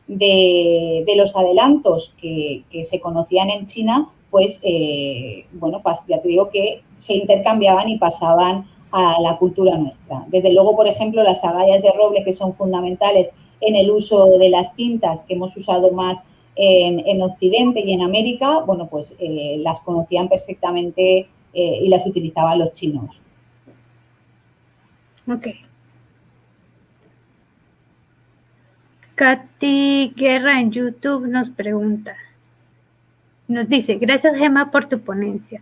de, los adelantos que, se conocían en China, pues, eh, bueno, ya te digo que se intercambiaban y pasaban a la cultura nuestra. Desde luego, por ejemplo, las agallas de roble, que son fundamentales en el uso de las tintas que hemos usado más en, Occidente y en América, bueno, pues eh, las conocían perfectamente eh, y las utilizaban los chinos.
Ok. Katy Guerra en YouTube nos pregunta, nos dice, gracias Gemma por tu ponencia.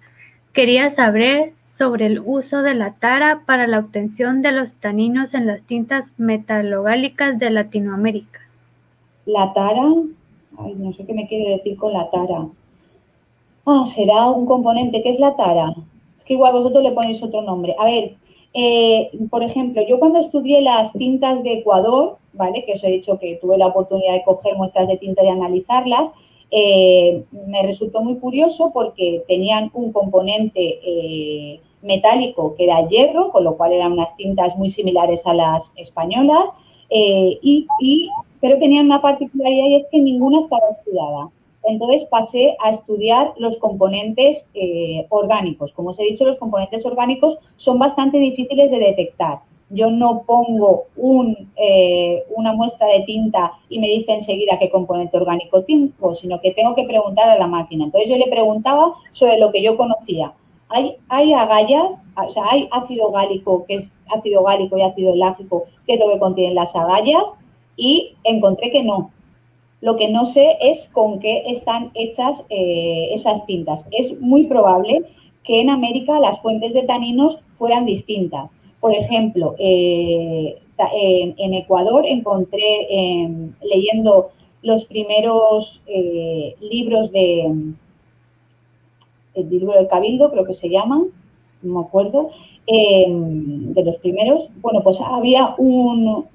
Quería saber sobre el uso de la tara para la obtención de los taninos en las tintas metalogálicas de Latinoamérica.
La tara, no sé qué me quiere decir con la tara. Ah, será un componente. ¿Qué es la tara? Es que igual vosotros le ponéis otro nombre. A ver, eh, por ejemplo, yo cuando estudié las tintas de Ecuador, ¿vale? Que os he dicho que tuve la oportunidad de coger muestras de tinta y analizarlas, eh, me resultó muy curioso porque tenían un componente eh, metálico que era hierro, con lo cual eran unas tintas muy similares a las españolas, y, pero tenían una particularidad y es que ninguna estaba oxidada. Entonces pasé a estudiar los componentes eh, orgánicos. Como os he dicho, los componentes orgánicos son bastante difíciles de detectar. Yo no pongo eh, una muestra de tinta y me dice enseguida qué componente orgánico tengo, sino que tengo que preguntar a la máquina. Entonces yo le preguntaba sobre lo que yo conocía. Hay, hay agallas, o sea, hay ácido gálico, que es ácido gálico y ácido elágico, que es lo que contienen las agallas, y encontré que no. Lo que no sé es con qué están hechas eh, esas tintas. Es muy probable que en América las fuentes de taninos fueran distintas. Por ejemplo, eh, en, Ecuador encontré, em, leyendo los primeros eh, libros de, el libro del Cabildo, creo que se llaman, no me acuerdo, em, de los primeros, bueno, pues había un,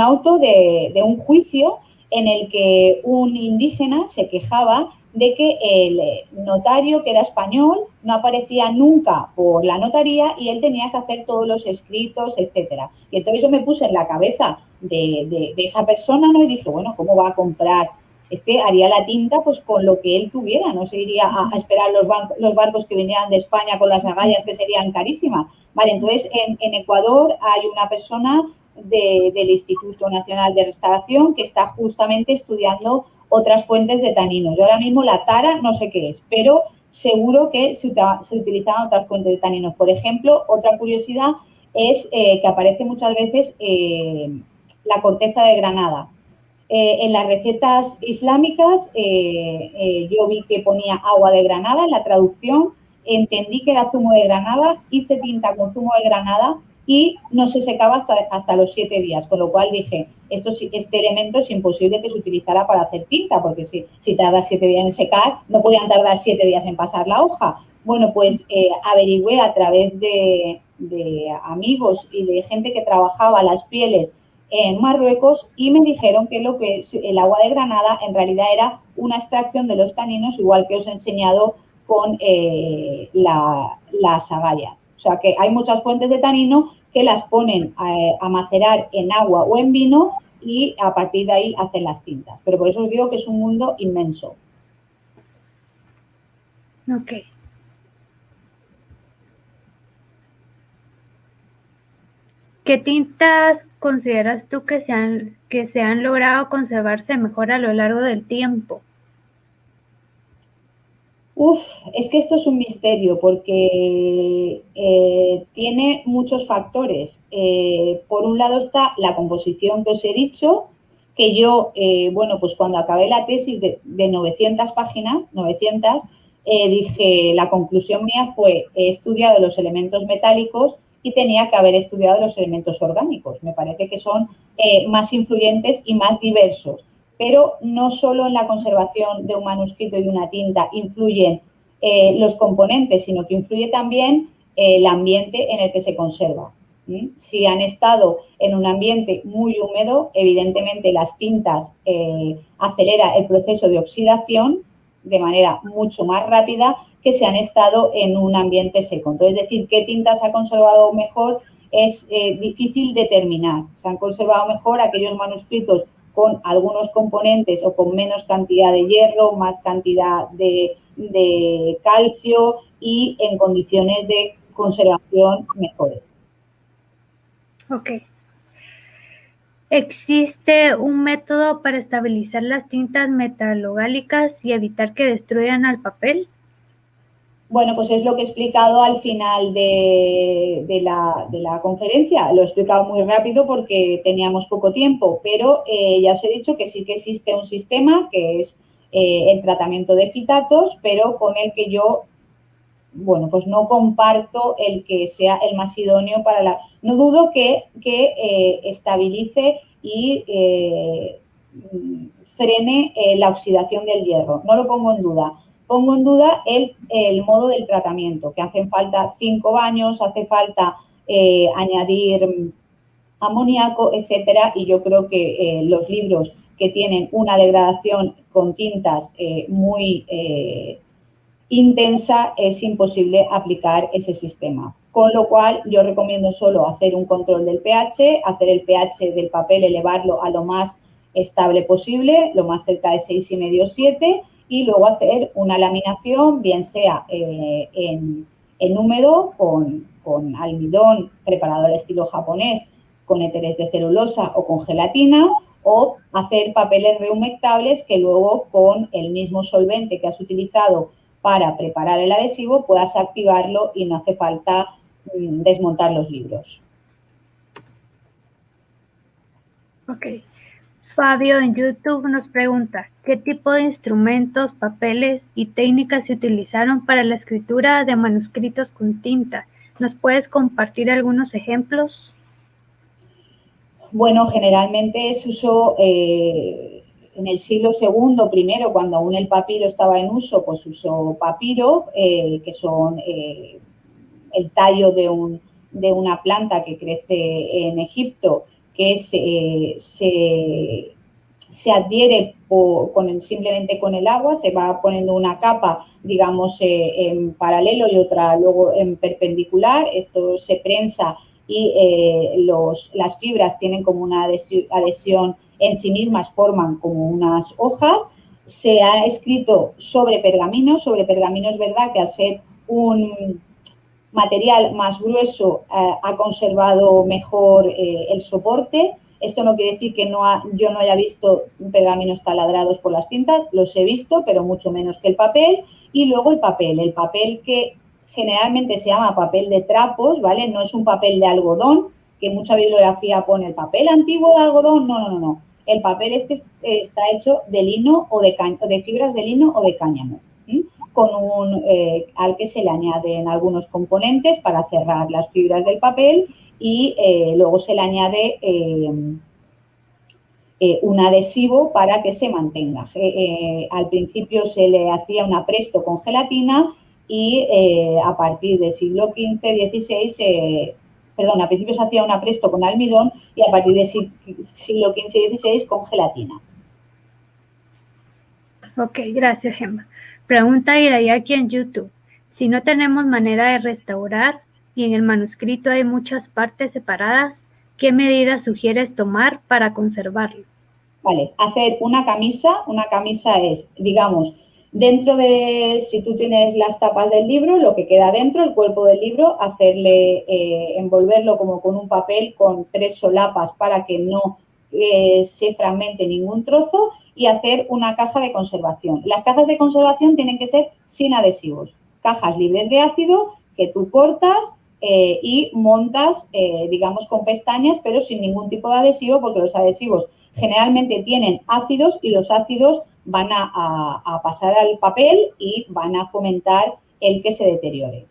auto de, un juicio en el que un indígena se quejaba de que el notario, que era español, no aparecía nunca por la notaría y él tenía que hacer todos los escritos, etcétera. Y entonces yo me puse en la cabeza de, esa persona ¿no? y dije, bueno, ¿cómo va a comprar? Este haría la tinta pues con lo que él tuviera, no se iría a, esperar los, barcos que venían de España con las agallas que serían carísimas. Vale, entonces en, Ecuador hay una persona del Instituto Nacional de Restauración que está justamente estudiando otras fuentes de taninos. Yo ahora mismo la tara no sé qué es, pero seguro que se, se utilizaban otras fuentes de taninos. Por ejemplo, otra curiosidad es eh, que aparece muchas veces eh, la corteza de granada. Eh, en las recetas islámicas yo vi que ponía agua de granada en la traducción, entendí que era zumo de granada, hice tinta con zumo de granada y no se secaba hasta, hasta los siete días, con lo cual dije, esto, este elemento es imposible que se utilizara para hacer tinta, porque si, si tarda siete días en secar, no podían tardar siete días en pasar la hoja. Bueno, pues eh, averigüé a través de, amigos y de gente que trabajaba las pieles en Marruecos y me dijeron que lo que el agua de granada en realidad era una extracción de los taninos, igual que os he enseñado con eh, las agallas. O sea que hay muchas fuentes de tanino que las ponen a, macerar en agua o en vino y a partir de ahí hacen las tintas. Pero por eso os digo que es un mundo inmenso.
Ok. ¿Qué tintas consideras tú que se que se han logrado conservarse mejor a lo largo del tiempo?
Uf, es que esto es un misterio porque eh, tiene muchos factores. Eh, por un lado está la composición que os he dicho, que yo, eh, bueno, pues cuando acabé la tesis de, 900 páginas, 900, dije, la conclusión mía fue, he estudiado los elementos metálicos y tenía que haber estudiado los elementos orgánicos. Me parece que son más influyentes y más diversos pero no solo en la conservación de un manuscrito y una tinta influyen eh, los componentes, sino que influye también eh, el ambiente en el que se conserva. Si han estado en un ambiente muy húmedo, evidentemente las tintas eh, acelera el proceso de oxidación de manera mucho más rápida que si han estado en un ambiente seco. Entonces, decir qué tintas se ha conservado mejor es difícil determinar. Se han conservado mejor aquellos manuscritos con algunos componentes o con menos cantidad de hierro, más cantidad de, calcio y en condiciones de conservación mejores.
Ok. ¿Existe un método para estabilizar las tintas metalogálicas y evitar que destruyan al papel?
Bueno, pues es lo que he explicado al final de, la, conferencia. Lo he explicado muy rápido porque teníamos poco tiempo, pero eh, ya os he dicho que sí que existe un sistema que es eh, el tratamiento de fitatos, pero con el que yo, bueno, pues no comparto el que sea el más idóneo para la... No dudo que, eh, estabilice y frene la oxidación del hierro, no lo pongo en duda pongo en duda el, modo del tratamiento, que hacen falta cinco baños, hace falta eh, añadir amoníaco, etcétera, y yo creo que eh, los libros que tienen una degradación con tintas eh, muy intensa es imposible aplicar ese sistema. Con lo cual, yo recomiendo solo hacer un control del pH, hacer el pH del papel, elevarlo a lo más estable posible, lo más cerca de 6,5 o 7, y luego hacer una laminación, bien sea eh, en, húmedo con, con almidón preparado al estilo japonés, con éteres de celulosa o con gelatina, o hacer papeles rehumectables que luego con el mismo solvente que has utilizado para preparar el adhesivo puedas activarlo y no hace falta mm, desmontar los libros.
Ok. Fabio en YouTube nos pregunta, ¿qué tipo de instrumentos, papeles y técnicas se utilizaron para la escritura de manuscritos con tinta? ¿Nos puedes compartir algunos ejemplos?
Bueno, generalmente se usó eh, en el siglo II, primero, cuando aún el papiro estaba en uso, pues usó papiro, eh, que son eh, el tallo de, un, de una planta que crece en Egipto que se, se, adhiere con simplemente con el agua, se va poniendo una capa, digamos, eh, en paralelo y otra luego en perpendicular, esto se prensa y eh, los, las fibras tienen como una adhesión en sí mismas, forman como unas hojas, se ha escrito sobre pergamino, sobre pergamino es verdad que al ser un, material más grueso eh, ha conservado mejor eh, el soporte. Esto no quiere decir que no yo no haya visto pergaminos taladrados por las cintas, los he visto, pero mucho menos que el papel. Y luego el papel, el papel que generalmente se llama papel de trapos, ¿vale? No es un papel de algodón, que mucha bibliografía pone el papel antiguo de algodón, no, no, no. El papel este está hecho de lino o de, de fibras de lino o de cáñamo con un, eh, al que se le añaden algunos componentes para cerrar las fibras del papel y eh, luego se le añade eh, un adhesivo para que se mantenga. al principio se le hacía un apresto con gelatina y a partir del siglo XV-XVI, perdón, al principio se hacía un apresto con almidón y a partir del siglo XV-XVI con gelatina.
Ok, gracias, Gemma. Pregunta Irayaki en YouTube. Si no tenemos manera de restaurar y en el manuscrito hay muchas partes separadas, ¿qué medidas sugieres tomar para conservarlo?
Vale, hacer una camisa. Una camisa es, digamos, dentro de, si tú tienes las tapas del libro, lo que queda dentro, el cuerpo del libro, hacerle, eh, envolverlo como con un papel con tres solapas para que no eh, se fragmente ningún trozo y hacer una caja de conservación. Las cajas de conservación tienen que ser sin adhesivos, cajas libres de ácido que tú cortas eh, y montas, eh, digamos, con pestañas, pero sin ningún tipo de adhesivo, porque los adhesivos generalmente tienen ácidos y los ácidos van a, a pasar al papel y van a fomentar el que se deteriore.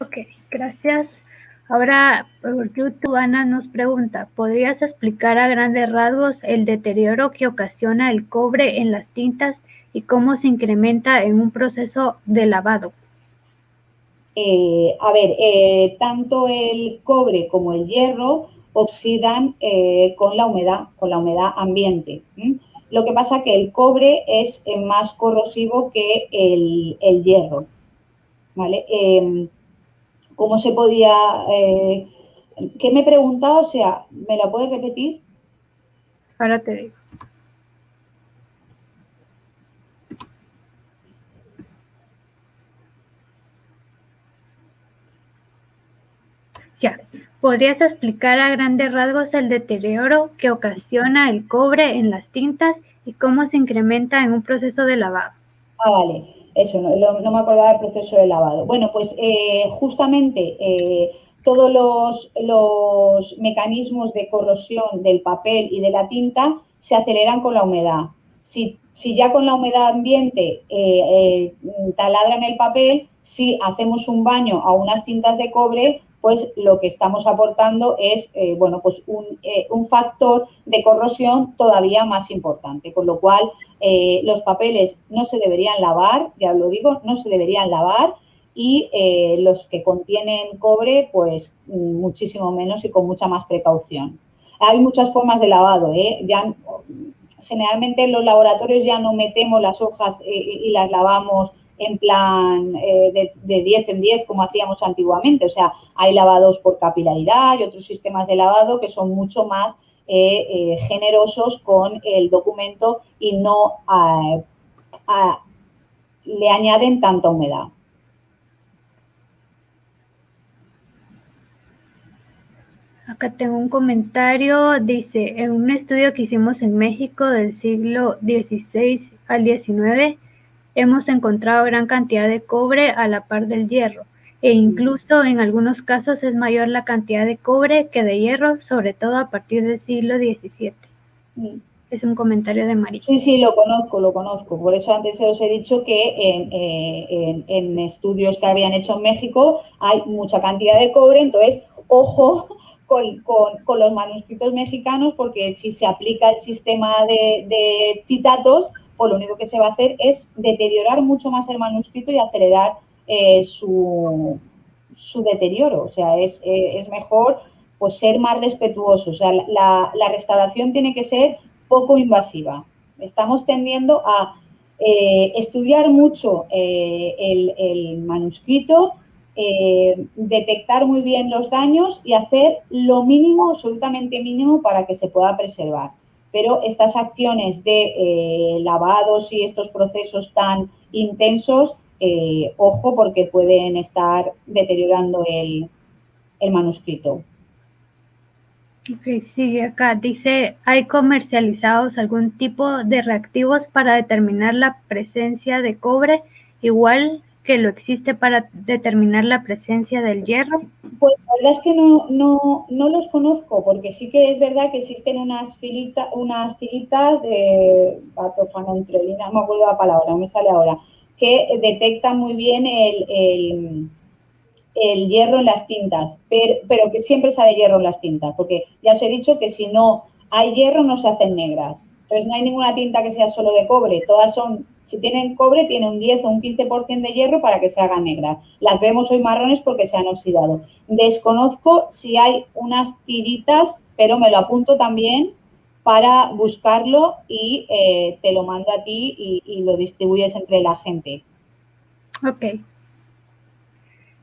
Ok, gracias. Ahora, por YouTube, Ana nos pregunta, ¿podrías explicar a grandes rasgos el deterioro que ocasiona el cobre en las tintas y cómo se incrementa en un proceso de lavado?
Eh, a ver, eh, tanto el cobre como el hierro oxidan eh, con la humedad, con la humedad ambiente. Lo que pasa que el cobre es más corrosivo que el, el hierro. ¿vale? Cómo se podía... Eh, ¿Qué me preguntaba? O sea, ¿me la puedes repetir?
Ahora te digo. Ya, ¿podrías explicar a grandes rasgos el deterioro que ocasiona el cobre en las tintas y cómo se incrementa en un proceso de lavado?
Ah, vale eso, no, me acordaba del proceso de lavado. Bueno, pues eh, justamente eh, todos los, mecanismos de corrosión del papel y de la tinta se aceleran con la humedad. Si, ya con la humedad ambiente eh, taladran el papel, si hacemos un baño a unas tintas de cobre, pues lo que estamos aportando es bueno, pues un, un, factor de corrosión todavía más importante, con lo cual eh, los papeles no se deberían lavar, ya lo digo, no se deberían lavar y eh, los que contienen cobre, pues muchísimo menos y con mucha más precaución. Hay muchas formas de lavado, ¿eh? ya, generalmente en los laboratorios ya no metemos las hojas y las lavamos en plan eh, de, de, 10 en 10 como hacíamos antiguamente. O sea, hay lavados por capilaridad y otros sistemas de lavado que son mucho más eh, eh, generosos con el documento y no le añaden tanta humedad.
Acá tengo un comentario, dice, en un estudio que hicimos en México del siglo XVI al XIX, hemos encontrado gran cantidad de cobre a la par del hierro, e incluso en algunos casos es mayor la cantidad de cobre que de hierro, sobre todo a partir del siglo XVII. Es un comentario de María.
Sí, sí, lo conozco, lo conozco. Por eso antes os he dicho que en, en estudios que habían hecho en México hay mucha cantidad de cobre, entonces, ojo [LAUGHS] con, los manuscritos mexicanos, porque si se aplica el sistema de, citatos, pues lo único que se va a hacer es deteriorar mucho más el manuscrito y acelerar eh, su, deterioro. O sea, es, eh, mejor pues, ser más respetuoso. O sea, la, restauración tiene que ser poco invasiva. Estamos tendiendo a eh, estudiar mucho el, el manuscrito, detectar muy bien los daños y hacer lo mínimo, absolutamente mínimo, para que se pueda preservar. Pero estas acciones de eh, lavados y estos procesos tan intensos, eh, ojo, porque pueden estar deteriorando el, el manuscrito.
Ok, sigue acá. Dice, ¿hay comercializados algún tipo de reactivos para determinar la presencia de cobre igual que lo existe para determinar la presencia del hierro?
Pues la verdad es que no, no, no los conozco, porque sí que es verdad que existen unas, filita, unas tiritas de batofanontrolina, no me acuerdo la palabra, no me sale ahora, que detectan muy bien el, el, hierro en las tintas, pero, pero que siempre sale hierro en las tintas, porque ya os he dicho que si no hay hierro no se hacen negras. Entonces no hay ninguna tinta que sea solo de cobre, todas son si tienen cobre, tiene un 10 o un 15% de hierro para que se hagan negras. Las vemos hoy marrones porque se han oxidado. Desconozco si hay unas tiritas, pero me lo apunto también para buscarlo y eh, te lo mando a ti y, lo distribuyes entre la gente.
Ok.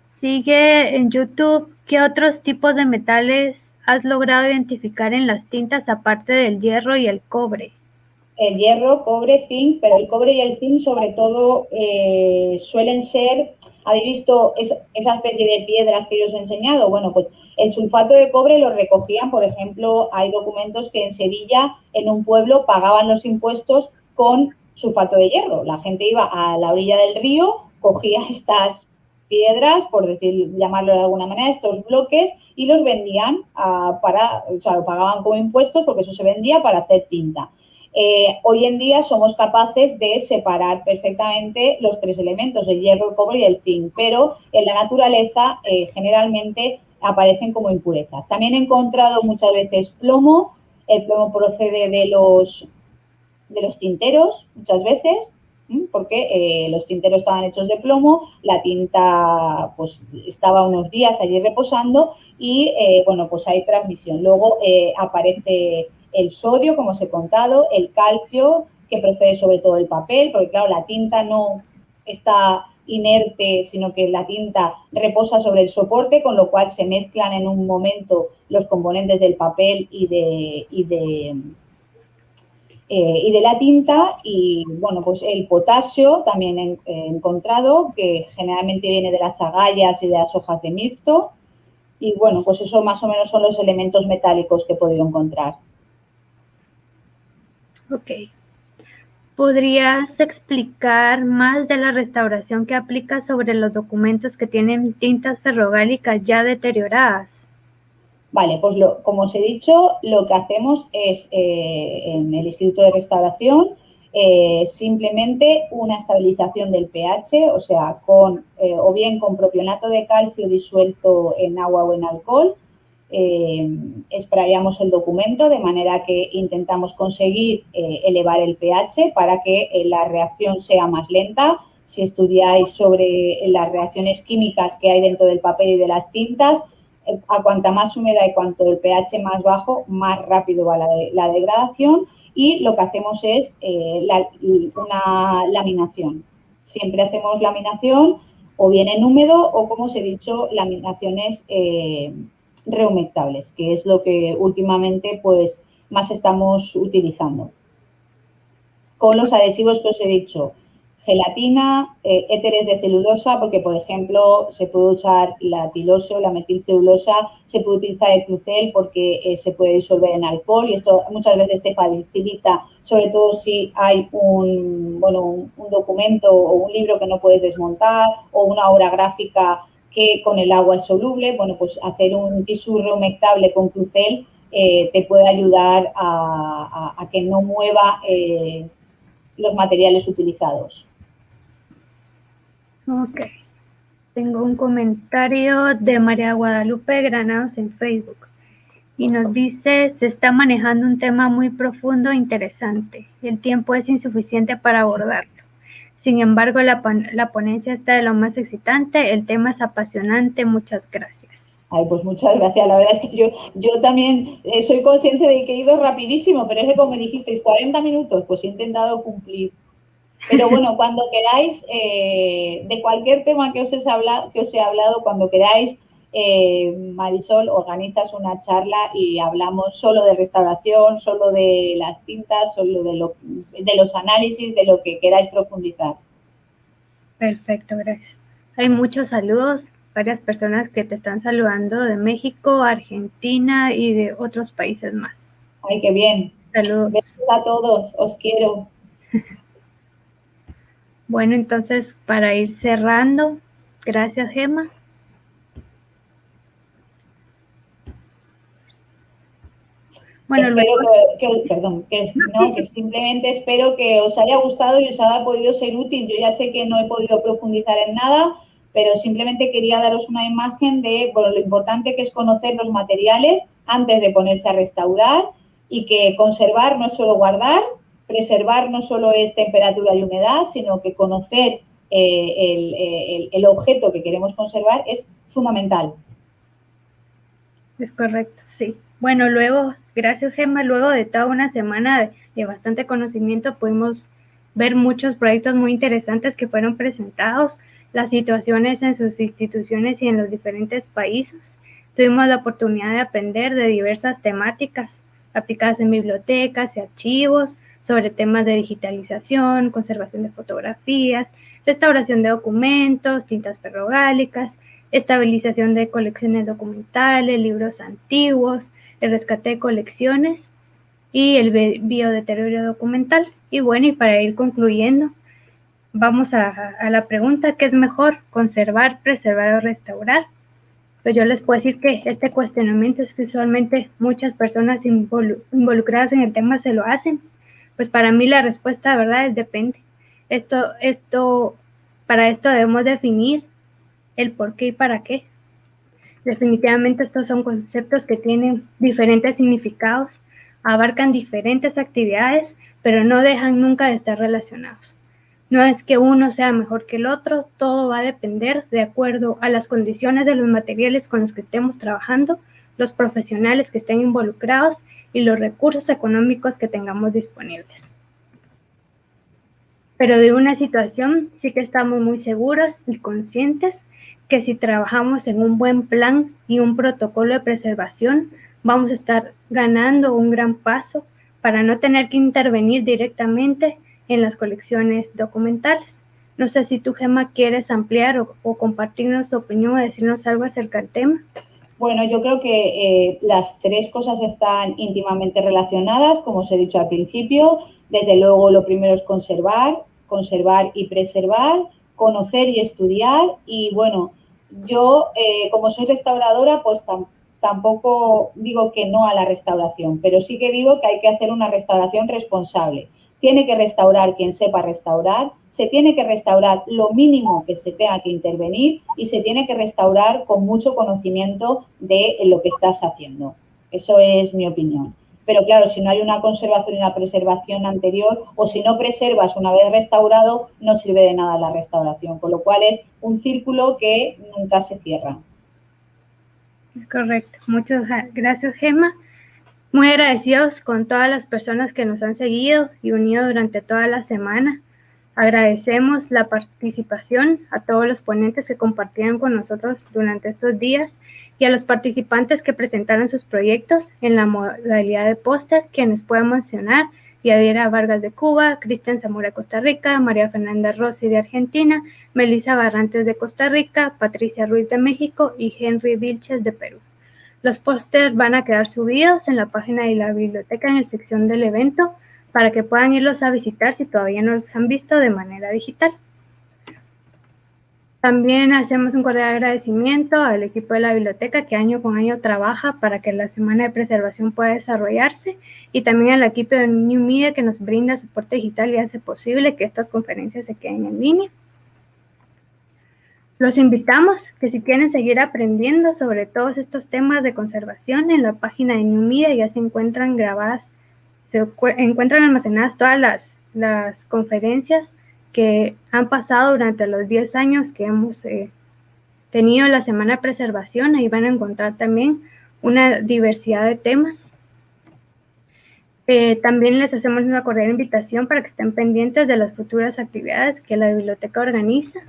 Sigue en YouTube. ¿Qué otros tipos de metales has logrado identificar en las tintas aparte del hierro y el cobre?
el hierro, cobre, zinc, pero el cobre y el zinc sobre todo eh, suelen ser, ¿habéis visto esa especie de piedras que yo os he enseñado? Bueno, pues el sulfato de cobre lo recogían, por ejemplo, hay documentos que en Sevilla, en un pueblo, pagaban los impuestos con sulfato de hierro. La gente iba a la orilla del río, cogía [LAUGHS] estas piedras, por decir, llamarlo de alguna manera, estos bloques, y los vendían ah, para, o sea, lo pagaban como impuestos porque eso se vendía para hacer tinta. Eh, hoy en día somos capaces de separar perfectamente los tres elementos, el hierro, el cobre y el zinc, pero en la naturaleza eh, generalmente aparecen como impurezas. También he encontrado muchas veces plomo, el plomo procede de los, de los tinteros, muchas veces, porque eh, los tinteros estaban hechos de plomo, la tinta pues estaba unos días allí reposando y bueno, pues hay transmisión. Luego aparece el sodio, como os he contado, el calcio, que procede sobre todo del papel, porque claro, la tinta no está inerte, sino que la tinta reposa sobre el soporte, con lo cual se mezclan en un momento los componentes del papel y de, eh, y de la tinta. Y bueno, pues el potasio también encontrado, que generalmente viene de las agallas y de las hojas de mirto. Y bueno, pues eso más o menos son los elementos metálicos que he podido encontrar.
Ok. ¿Podrías explicar más de la restauración que aplica sobre los documentos que tienen tintas ferrogálicas ya deterioradas?
Vale, pues como os he dicho, lo que hacemos es eh, en el Instituto de Restauración eh, simplemente una estabilización del pH, o sea, con eh, o bien con propionato de calcio disuelto en agua o en alcohol, eh, el documento de manera que intentamos conseguir elevar el pH para que la reacción sea más lenta. Si estudiáis sobre las reacciones químicas que hay dentro del papel y de las tintas, a cuanta más húmeda y cuanto el pH más bajo, más rápido va la, degradación y lo que hacemos es una laminación. Siempre hacemos laminación o bien en húmedo o, como os he dicho, laminaciones rehumectables, que es lo que últimamente pues más estamos utilizando. Con los adhesivos que os he dicho, gelatina, eh, éteres de celulosa, porque por ejemplo se puede usar la tiloso, la metilcelulosa, se puede utilizar el crucel porque eh, se puede disolver en alcohol y esto muchas veces te facilita, sobre todo si hay un, bueno, un, documento o un libro que no puedes desmontar o una obra gráfica que con el agua es soluble, bueno, pues hacer un tisú reumectable con crucel eh, te puede ayudar a que no mueva los materiales utilizados.
Ok. Tengo un comentario de María Guadalupe Granados en Facebook y nos dice, se está manejando un tema muy profundo e interesante. El tiempo es insuficiente para abordarlo. Sin embargo, la, la ponencia está de lo más excitante, el tema es apasionante. Muchas gracias.
Ay, pues muchas gracias. La verdad es que yo, yo también eh, soy consciente de que he ido rapidísimo, pero es que como me dijisteis 40 minutos, pues he intentado cumplir. Pero bueno, cuando queráis, eh, de cualquier tema que os, he hablado, que os he hablado, cuando queráis, eh, Marisol, organizas una charla y hablamos solo de restauración, solo de las tintas, solo de, lo, de los análisis, de lo que queráis profundizar.
Perfecto, gracias. Hay muchos saludos, varias personas que te están saludando de México, Argentina y de otros países más.
Ay, qué bien.
Saludos.
Besos a todos, os quiero.
Bueno, entonces para ir cerrando, gracias Gemma.
Bueno, espero que, perdón, que, no, que simplemente espero que os haya gustado y os haya podido ser útil. Yo ya sé que no he podido profundizar en nada, pero simplemente quería daros una imagen de bueno, lo importante que es conocer los materiales antes de ponerse a restaurar y que conservar no es solo guardar, preservar no solo es temperatura y humedad, sino que conocer eh, el, objeto que queremos conservar es fundamental.
Es correcto, sí. Bueno, luego, gracias Gemma, luego de toda una semana de, bastante conocimiento pudimos ver muchos proyectos muy interesantes que fueron presentados, las situaciones en sus instituciones y en los diferentes países. Tuvimos la oportunidad de aprender de diversas temáticas aplicadas en bibliotecas y archivos, sobre temas de digitalización, conservación de fotografías, restauración de documentos, tintas ferrogálicas, estabilización de colecciones documentales, libros antiguos, el rescate de colecciones y el biodeterioro documental. Y bueno, y para ir concluyendo, vamos a, la pregunta, ¿qué es mejor, conservar, preservar o restaurar? Pues yo les puedo decir que este cuestionamiento es que usualmente muchas personas involucradas en el tema se lo hacen pues para mí la respuesta, ¿verdad? Es depende. Esto, esto, para esto debemos definir el por qué y para qué. Definitivamente estos son conceptos que tienen diferentes significados, abarcan diferentes actividades, pero no dejan nunca de estar relacionados. No es que uno sea mejor que el otro, todo va a depender de acuerdo a las condiciones de los materiales con los que estemos trabajando, los profesionales que estén involucrados y los recursos económicos que tengamos disponibles. Pero de una situación sí que estamos muy seguros y conscientes que si trabajamos en un buen plan y un protocolo de preservación, vamos a estar ganando un gran paso para no tener que intervenir directamente en las colecciones documentales. No sé si tú, Gemma, quieres ampliar o, o compartirnos tu opinión o decirnos algo acerca del tema.
Bueno, yo creo que eh, las tres cosas están íntimamente relacionadas, como os he dicho al principio. Desde luego, lo primero es conservar, conservar y preservar, conocer y estudiar. Y bueno, yo, eh, como soy restauradora, pues tampoco digo que no a la restauración, pero sí que digo que hay que hacer una restauración responsable tiene que restaurar quien sepa restaurar, se tiene que restaurar lo mínimo que se tenga que intervenir y se tiene que restaurar con mucho conocimiento de lo que estás haciendo. Eso es mi opinión. Pero claro, si no hay una conservación y una preservación anterior o si no preservas una vez restaurado, no sirve de nada la restauración, con lo cual es un círculo que nunca se cierra.
Correcto. Muchas gracias, Gemma. Muy agradecidos con todas las personas que nos han seguido y unido durante toda la semana. Agradecemos la participación a todos los ponentes que compartieron con nosotros durante estos días y a los participantes que presentaron sus proyectos en la modalidad de póster, quienes pueden mencionar Yadira Vargas de Cuba, Cristian Zamora de Costa Rica, María Fernanda Rossi de Argentina, Melissa Barrantes de Costa Rica, Patricia Ruiz de México y Henry Vilches de Perú. Los pósters van a quedar subidos en la página de la biblioteca en la sección del evento para que puedan irlos a visitar si todavía no los han visto de manera digital. También hacemos un cordial agradecimiento al equipo de la biblioteca que año con año trabaja para que la Semana de Preservación pueda desarrollarse y también al equipo de New Media que nos brinda soporte digital y hace posible que estas conferencias se queden en línea. Los invitamos que si quieren seguir aprendiendo sobre todos estos temas de conservación, en la página de New Media ya se encuentran grabadas, se encuentran almacenadas todas las, las conferencias que han pasado durante los 10 años que hemos eh, tenido la Semana de Preservación. Ahí van a encontrar también una diversidad de temas. Eh, también les hacemos una cordial invitación para que estén pendientes de las futuras actividades que la biblioteca organiza.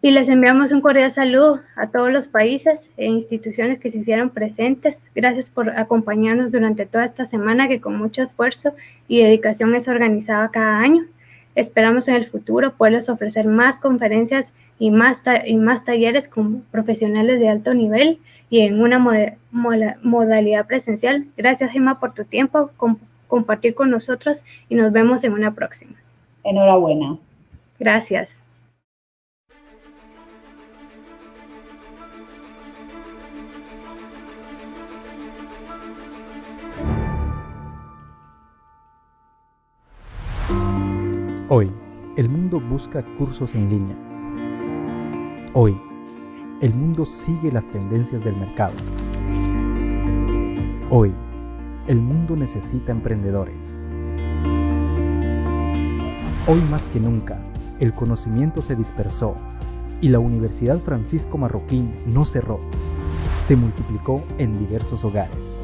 Y les enviamos un cordial saludo a todos los países e instituciones que se hicieron presentes. Gracias por acompañarnos durante toda esta semana que con mucho esfuerzo y dedicación es organizada cada año. Esperamos en el futuro poderles ofrecer más conferencias y más, y más talleres con profesionales de alto nivel y en una modalidad presencial. Gracias, Gemma, por tu tiempo, compartir con nosotros y nos vemos en una próxima.
Enhorabuena.
Gracias.
Hoy, el mundo busca cursos en línea. Hoy, el mundo sigue las tendencias del mercado. Hoy, el mundo necesita emprendedores. Hoy más que nunca, el conocimiento se dispersó y la Universidad Francisco Marroquín no cerró, se multiplicó en diversos hogares.